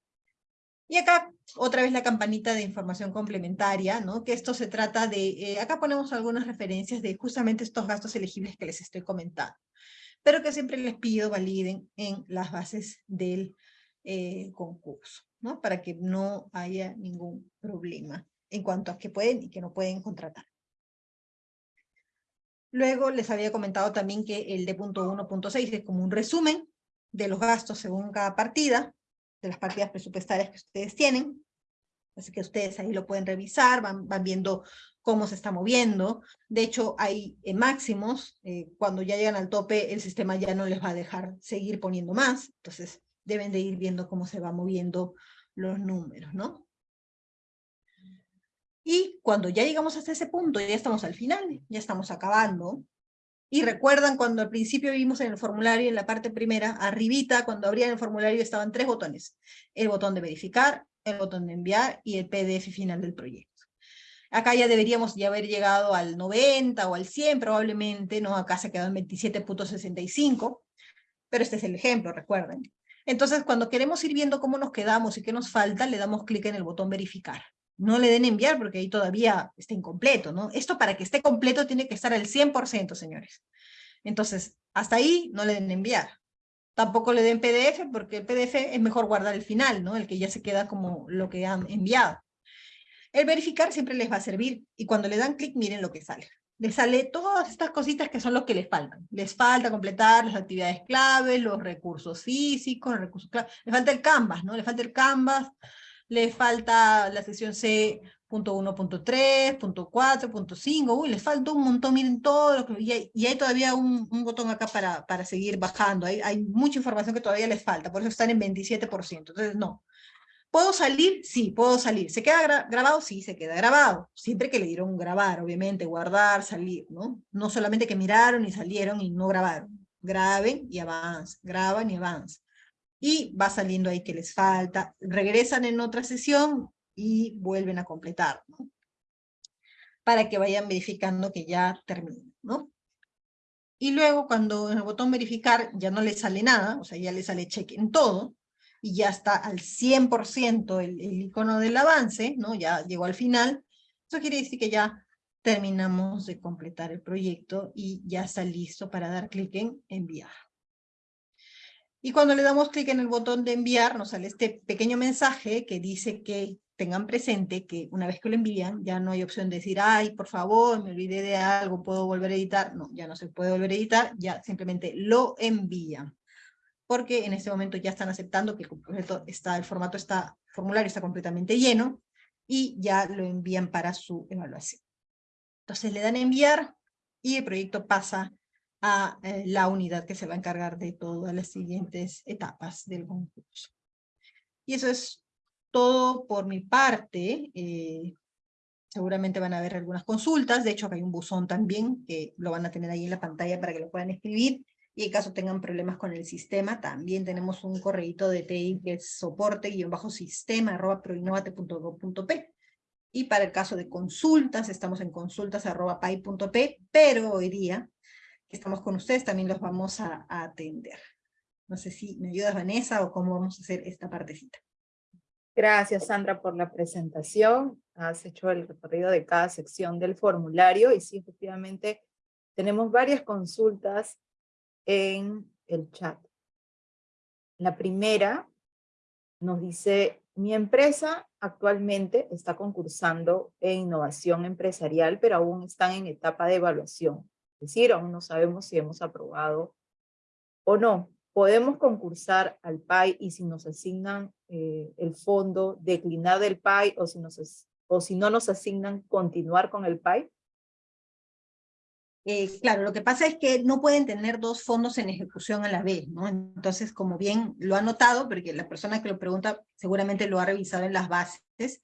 [SPEAKER 2] Y acá otra vez la campanita de información complementaria, ¿no? que esto se trata de, eh, acá ponemos algunas referencias de justamente estos gastos elegibles que les estoy comentando, pero que siempre les pido validen en las bases del eh, concurso, ¿no? Para que no haya ningún problema en cuanto a que pueden y que no pueden contratar. Luego les había comentado también que el D.1.6 es como un resumen de los gastos según cada partida, de las partidas presupuestarias que ustedes tienen. Así que ustedes ahí lo pueden revisar, van, van viendo cómo se está moviendo. De hecho, hay eh, máximos. Eh, cuando ya llegan al tope, el sistema ya no les va a dejar seguir poniendo más. Entonces, deben de ir viendo cómo se va moviendo los números, ¿no? Y cuando ya llegamos hasta ese punto, ya estamos al final, ya estamos acabando, y recuerdan cuando al principio vimos en el formulario, en la parte primera, arribita, cuando abrían el formulario estaban tres botones. El botón de verificar, el botón de enviar y el PDF final del proyecto. Acá ya deberíamos ya haber llegado al 90 o al 100 probablemente, ¿no? Acá se quedó en 27.65, pero este es el ejemplo, recuerden. Entonces, cuando queremos ir viendo cómo nos quedamos y qué nos falta, le damos clic en el botón verificar no le den enviar porque ahí todavía está incompleto, ¿no? Esto para que esté completo tiene que estar al 100%, señores. Entonces, hasta ahí no le den enviar. Tampoco le den PDF porque el PDF es mejor guardar el final, ¿no? El que ya se queda como lo que han enviado. El verificar siempre les va a servir y cuando le dan clic miren lo que sale. Les sale todas estas cositas que son los que les faltan. Les falta completar las actividades claves, los recursos físicos, los recursos claves. Les falta el Canvas, ¿no? Les falta el Canvas, le falta la sesión C.1.3, .4, .5, uy, les falta un montón, miren todo lo que, y hay, y hay todavía un, un, botón acá para, para seguir bajando, hay, hay mucha información que todavía les falta, por eso están en 27%, entonces no. ¿Puedo salir? Sí, puedo salir. ¿Se queda grabado? Sí, se queda grabado. Siempre que le dieron grabar, obviamente, guardar, salir, ¿no? No solamente que miraron y salieron y no grabaron. Graben y avancen, graban y avancen y va saliendo ahí que les falta, regresan en otra sesión y vuelven a completar, ¿no? Para que vayan verificando que ya terminó, ¿no? Y luego cuando en el botón verificar ya no les sale nada, o sea, ya les sale check en todo, y ya está al 100% el, el icono del avance, ¿no? Ya llegó al final, eso que ya terminamos de completar el proyecto y ya está listo para dar clic en enviar. Y cuando le damos clic en el botón de enviar, nos sale este pequeño mensaje que dice que tengan presente que una vez que lo envían, ya no hay opción de decir, ay, por favor, me olvidé de algo, ¿puedo volver a editar? No, ya no se puede volver a editar, ya simplemente lo envían. Porque en este momento ya están aceptando que el, está, el formato está, formulario está completamente lleno, y ya lo envían para su evaluación. Entonces le dan enviar, y el proyecto pasa a eh, la unidad que se va a encargar de todas las siguientes etapas del concurso. Y eso es todo por mi parte. Eh, seguramente van a haber algunas consultas, de hecho acá hay un buzón también, que lo van a tener ahí en la pantalla para que lo puedan escribir, y en caso tengan problemas con el sistema, también tenemos un correíto de TI que es soporte-sistema arroba proinnovate.gov.p. Y para el caso de consultas, estamos en consultas arroba pay.p, pero hoy día que estamos con ustedes, también los vamos a, atender. No sé si me ayudas, Vanessa, o cómo vamos a hacer esta partecita.
[SPEAKER 1] Gracias, Sandra, por la presentación. Has hecho el recorrido de cada sección del formulario y sí, efectivamente, tenemos varias consultas en el chat. La primera nos dice, mi empresa actualmente está concursando en innovación empresarial, pero aún están en etapa de evaluación. Decir, aún no sabemos si hemos aprobado o no. Podemos concursar al PAI y si nos asignan eh, el fondo, declinar del PAI o si, nos, o si no nos asignan, continuar con el PAI.
[SPEAKER 2] Eh, claro, lo que pasa es que no pueden tener dos fondos en ejecución a la vez, ¿no? Entonces, como bien lo ha notado, porque la persona que lo pregunta seguramente lo ha revisado en las bases,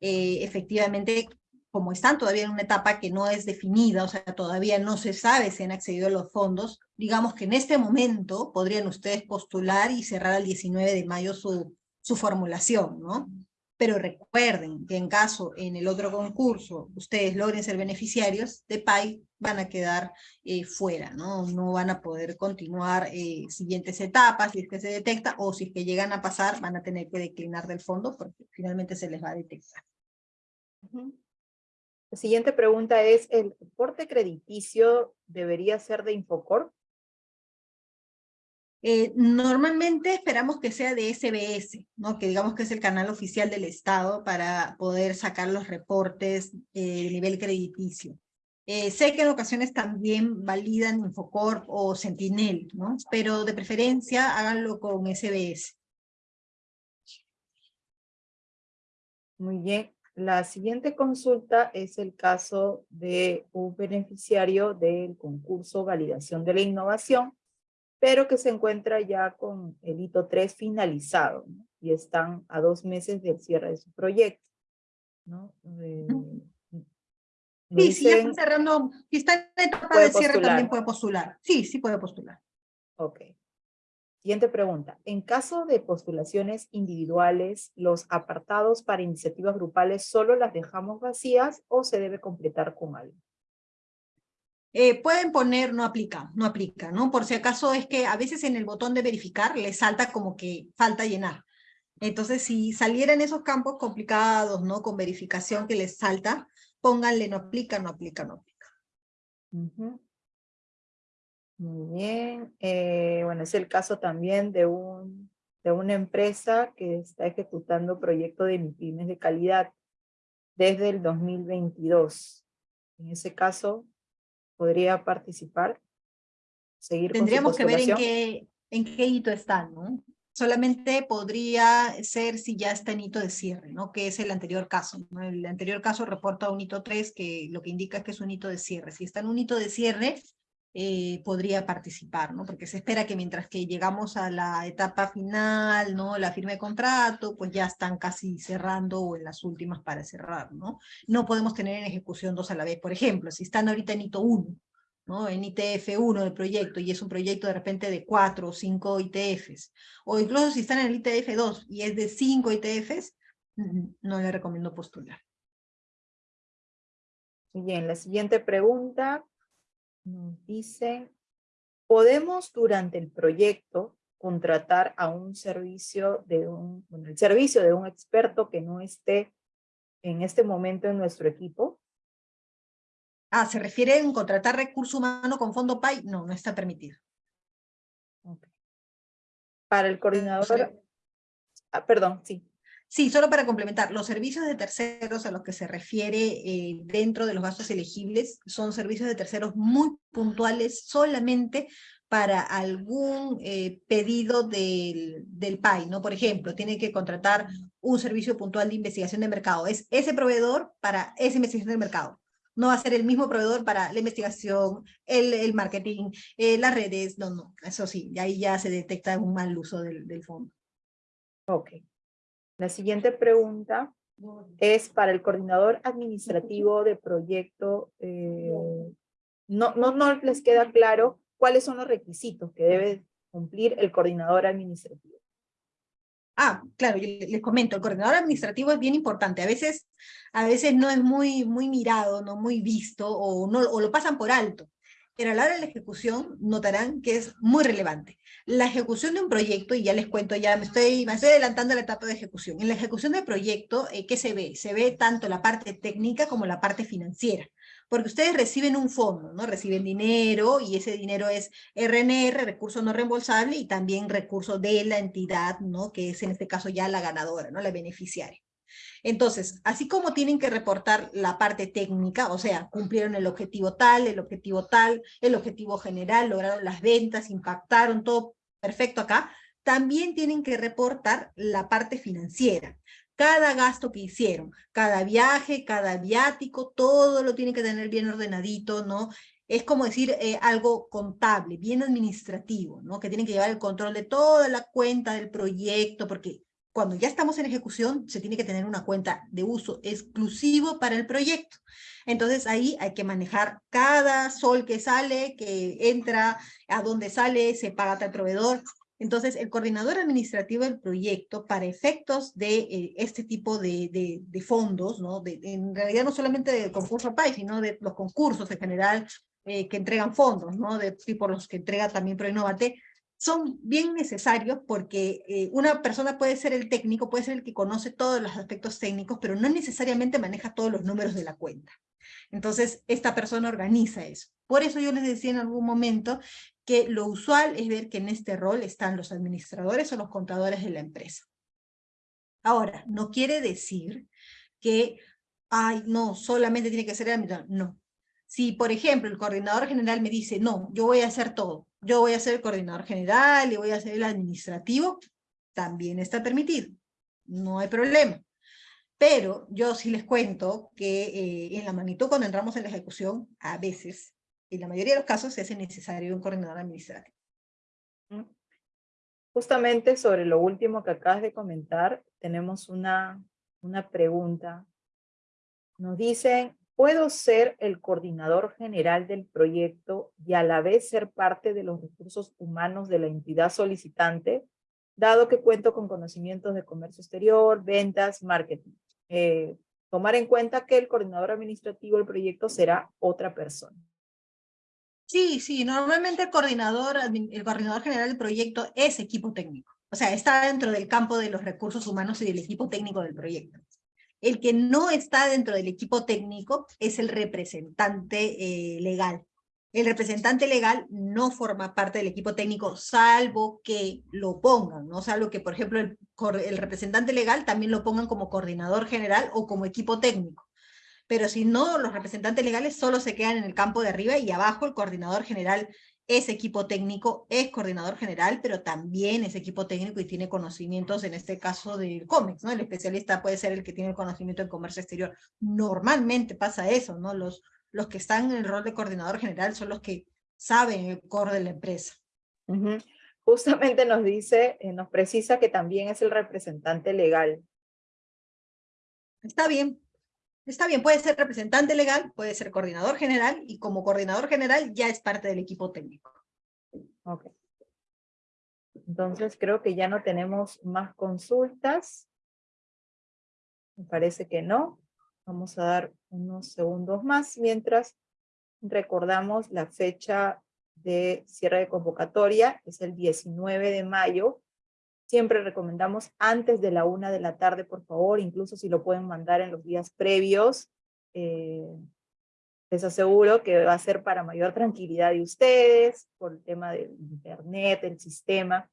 [SPEAKER 2] eh, efectivamente como están todavía en una etapa que no es definida, o sea, todavía no se sabe si han accedido a los fondos, digamos que en este momento podrían ustedes postular y cerrar el 19 de mayo su, su formulación, ¿no? Pero recuerden que en caso en el otro concurso ustedes logren ser beneficiarios de PAI, van a quedar eh, fuera, ¿no? No van a poder continuar eh, siguientes etapas si es que se detecta, o si es que llegan a pasar, van a tener que declinar del fondo porque finalmente se les va a detectar.
[SPEAKER 1] La siguiente pregunta es, ¿el reporte crediticio debería ser de Infocor?
[SPEAKER 2] Eh, normalmente esperamos que sea de SBS, ¿no? que digamos que es el canal oficial del Estado para poder sacar los reportes eh, de nivel crediticio. Eh, sé que en ocasiones también validan Infocorp o Sentinel, ¿no? pero de preferencia háganlo con SBS.
[SPEAKER 1] Muy bien. La siguiente consulta es el caso de un beneficiario del concurso Validación de la Innovación, pero que se encuentra ya con el hito 3 finalizado y están a dos meses del cierre de su proyecto. ¿no?
[SPEAKER 2] Eh, sí, si ya está cerrando, si está en etapa de cierre también puede postular. Sí, sí puede postular.
[SPEAKER 1] Ok. Siguiente pregunta. En caso de postulaciones individuales, ¿los apartados para iniciativas grupales solo las dejamos vacías o se debe completar con algo?
[SPEAKER 2] Eh, pueden poner no aplica, no aplica, ¿no? Por si acaso es que a veces en el botón de verificar les salta como que falta llenar. Entonces, si salieran esos campos complicados, ¿no? Con verificación que les salta, pónganle no aplica, no aplica, no aplica.
[SPEAKER 1] Muy bien. Eh, bueno, es el caso también de, un, de una empresa que está ejecutando proyecto de MIPIMES de calidad desde el 2022. En ese caso, ¿podría participar?
[SPEAKER 2] Seguir Tendríamos que ver en qué, en qué hito está, ¿no? Solamente podría ser si ya está en hito de cierre, ¿no? Que es el anterior caso. El anterior caso reporta un hito 3, que lo que indica es que es un hito de cierre. Si está en un hito de cierre, eh, podría participar, ¿no? Porque se espera que mientras que llegamos a la etapa final, ¿no? La firma de contrato, pues ya están casi cerrando o en las últimas para cerrar, ¿no? No podemos tener en ejecución dos a la vez. Por ejemplo, si están ahorita en ITO 1, ¿no? En ITF 1 del proyecto y es un proyecto de repente de cuatro o cinco ITFs, o incluso si están en el ITF 2 y es de cinco ITFs, no le recomiendo postular.
[SPEAKER 1] Bien, la siguiente pregunta nos dice, podemos durante el proyecto contratar a un servicio de un, bueno, el servicio de un experto que no esté en este momento en nuestro equipo.
[SPEAKER 2] Ah, ¿se refiere en contratar recurso humano con fondo PAI? No, no está permitido.
[SPEAKER 1] Para el coordinador, ah, perdón, sí.
[SPEAKER 2] Sí, solo para complementar, los servicios de terceros a los que se refiere eh, dentro de los gastos elegibles son servicios de terceros muy puntuales solamente para algún eh, pedido del, del PAI, ¿no? Por ejemplo, tiene que contratar un servicio puntual de investigación de mercado. Es ese proveedor para esa investigación de mercado. No va a ser el mismo proveedor para la investigación, el, marketing, eh, las redes, no, no, eso sí, ahí ya se detecta un mal uso del, del fondo.
[SPEAKER 1] Ok. La siguiente pregunta es para el coordinador administrativo de proyecto. Eh, no, no, no les queda claro cuáles son los requisitos que debe cumplir el coordinador administrativo.
[SPEAKER 2] Ah, claro, les comento, el coordinador administrativo es bien importante. A veces, a veces no es muy, muy mirado, no muy visto, o, no, o lo pasan por alto pero a la hora de la ejecución notarán que es muy relevante. La ejecución de un proyecto, y ya les cuento, ya me estoy, me estoy adelantando a la etapa de ejecución. En la ejecución del proyecto, eh, ¿qué se ve? Se ve tanto la parte técnica como la parte financiera. Porque ustedes reciben un fondo, ¿no? Reciben dinero y ese dinero es RNR, recurso no reembolsable, y también recurso de la entidad, ¿no? Que es en este caso ya la ganadora, ¿no? La beneficiaria. Entonces, así como tienen que reportar la parte técnica, o sea, cumplieron el objetivo tal, el objetivo tal, el objetivo general, lograron las ventas, impactaron, todo perfecto acá, también tienen que reportar la parte financiera. Cada gasto que hicieron, cada viaje, cada viático, todo lo tienen que tener bien ordenadito, ¿no? es como decir eh, algo contable, bien administrativo, ¿no? Que tienen que llevar el control de toda la cuenta del proyecto, porque cuando ya estamos en ejecución, se tiene que tener una cuenta de uso exclusivo para el proyecto. Entonces ahí hay que manejar cada sol que sale, que entra, a dónde sale, se paga tal proveedor. Entonces el coordinador administrativo del proyecto, para efectos de eh, este tipo de, de, fondos, ¿no? De, en realidad no solamente del concurso PAI, sino de los concursos en general eh, que entregan fondos, ¿no? De tipo los que entrega también ProInnovate, son bien necesarios porque eh, una persona puede ser el técnico, puede ser el que conoce todos los aspectos técnicos, pero no necesariamente maneja todos los números de la cuenta. Entonces, esta persona organiza eso. Por eso yo les decía en algún momento que lo usual es ver que en este rol están los administradores o los contadores de la empresa. Ahora, no quiere decir que, ay, no, solamente tiene que ser el administrador. No. Si, por ejemplo, el coordinador general me dice, no, yo voy a hacer todo, yo voy a ser el coordinador general y voy a ser el administrativo, también está permitido. No hay problema. Pero yo sí les cuento que eh, en la magnitud cuando entramos en la ejecución, a veces, en la mayoría de los casos, se hace necesario un coordinador administrativo.
[SPEAKER 1] Justamente sobre lo último que acabas de comentar, tenemos una, una pregunta. Nos dicen, ¿puedo ser el coordinador general del proyecto y a la vez ser parte de los recursos humanos de la entidad solicitante, dado que cuento con conocimientos de comercio exterior, ventas, marketing? Eh, tomar en cuenta que el coordinador administrativo del proyecto será otra persona.
[SPEAKER 2] Sí, sí, normalmente el coordinador, el coordinador general del proyecto es equipo técnico. O sea, está dentro del campo de los recursos humanos y del equipo técnico del proyecto. El que no está dentro del equipo técnico es el representante eh, legal. El representante legal no forma parte del equipo técnico, salvo que lo pongan, ¿no? Salvo que, por ejemplo, el, el representante legal también lo pongan como coordinador general o como equipo técnico. Pero si no, los representantes legales solo se quedan en el campo de arriba y abajo el coordinador general es equipo técnico, es coordinador general, pero también es equipo técnico y tiene conocimientos, en este caso del COMEX, ¿no? El especialista puede ser el que tiene el conocimiento en comercio exterior. Normalmente pasa eso, ¿no? Los, los que están en el rol de coordinador general son los que saben el core de la empresa.
[SPEAKER 1] Justamente nos dice, eh, nos precisa que también es el representante legal.
[SPEAKER 2] Está bien, está bien, puede ser representante legal, puede ser coordinador general, y como coordinador general ya es parte del equipo técnico.
[SPEAKER 1] Ok. Entonces creo que ya no tenemos más consultas. Me parece que no. Vamos a dar unos segundos más mientras recordamos la fecha de cierre de convocatoria, es el 19 de mayo. Siempre recomendamos antes de la una de la tarde, por favor, incluso si lo pueden mandar en los días previos. Eh, les aseguro que va a ser para mayor tranquilidad de ustedes, por el tema del internet, el sistema.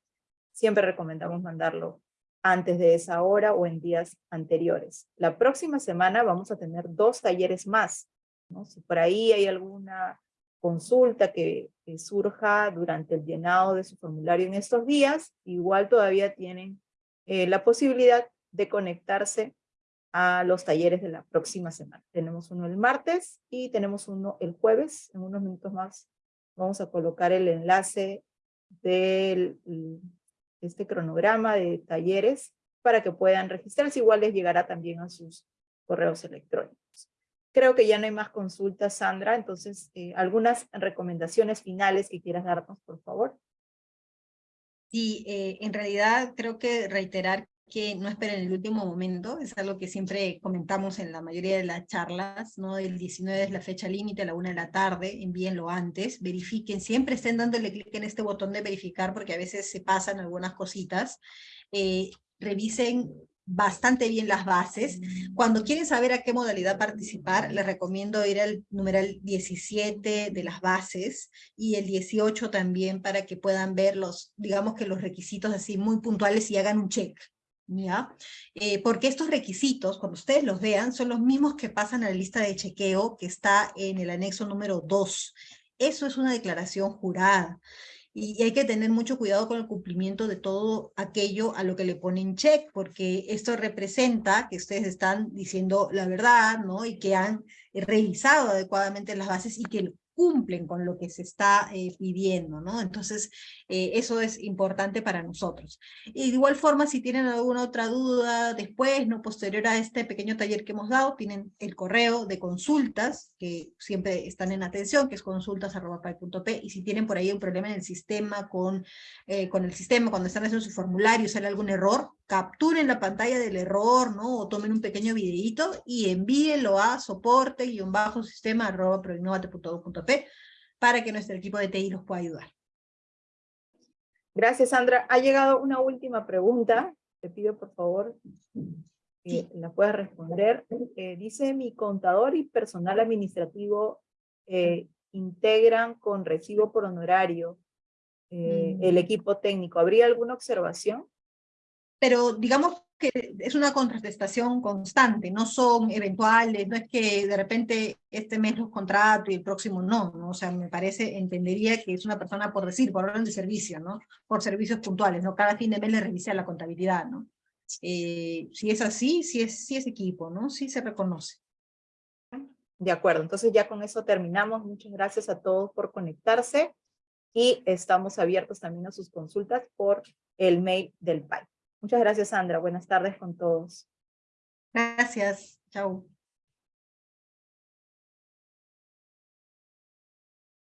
[SPEAKER 1] Siempre recomendamos mandarlo antes de esa hora o en días anteriores. La próxima semana vamos a tener dos talleres más. ¿no? Si por ahí hay alguna consulta que, surja durante el llenado de su formulario en estos días, igual todavía tienen eh, la posibilidad de conectarse a los talleres de la próxima semana. Tenemos uno el martes y tenemos uno el jueves. En unos minutos más vamos a colocar el enlace del este cronograma de talleres para que puedan registrarse. Igual les llegará también a sus correos electrónicos. Creo que ya no hay más consultas, Sandra, entonces eh, algunas recomendaciones finales que quieras darnos, por favor.
[SPEAKER 2] Sí, eh, en realidad creo que reiterar que no esperen el último momento, es algo que siempre comentamos en la mayoría de las charlas, ¿no? El 19 es la fecha límite, a la una de la tarde, envíenlo antes, verifiquen, siempre estén dándole clic en este botón de verificar porque a veces se pasan algunas cositas, eh, revisen bastante bien las bases. Cuando quieren saber a qué modalidad participar, les recomiendo ir al numeral 17 de las bases y el 18 también para que puedan ver los, digamos que los requisitos así muy puntuales y hagan un check. ¿ya? Eh, porque estos requisitos, cuando ustedes los vean, son los mismos que pasan a la lista de chequeo que está en el anexo número 2. Eso es una declaración jurada. Y, hay que tener mucho cuidado con el cumplimiento de todo aquello a lo que le ponen check, porque esto representa que ustedes están diciendo la verdad, ¿no? Y que han revisado adecuadamente las bases y que cumplen con lo que se está eh, pidiendo, ¿no? Entonces, eh, eso es importante para nosotros. Y de igual forma, si tienen alguna otra duda después, no posterior a este pequeño taller que hemos dado, tienen el correo de consultas, que siempre están en atención, que es consultas.pai.p, y si tienen por ahí un problema en el sistema, con, eh, con el sistema, cuando están haciendo su formulario, sale algún error, capturen la pantalla del error, ¿no? O tomen un pequeño videito y envíenlo a soporte-sistema.proinnovate.edu.p para que nuestro equipo de TI los pueda ayudar.
[SPEAKER 1] Gracias, Sandra. Ha llegado una última pregunta. Te pido, por favor, que la puedas responder. Eh, dice, mi contador y personal administrativo eh, integran con recibo por honorario eh,
[SPEAKER 2] Mm.
[SPEAKER 1] el equipo técnico. ¿Habría alguna observación?
[SPEAKER 2] Pero digamos que es una contraprestación constante, no son eventuales, no es que de repente este mes los contrato y el próximo no, ¿no? O sea, me parece, entendería que es una persona por decir, por orden de servicio, ¿no? Por servicios puntuales, ¿no? Cada fin de mes le revisa la contabilidad, ¿no? Eh, si es así, si es, si es equipo, ¿no? Sí se reconoce.
[SPEAKER 1] De acuerdo, entonces ya con eso terminamos. Muchas gracias a todos por conectarse y estamos abiertos también a sus consultas por el mail del PAI. Muchas gracias, Sandra. Buenas tardes con todos.
[SPEAKER 2] Gracias. Chao.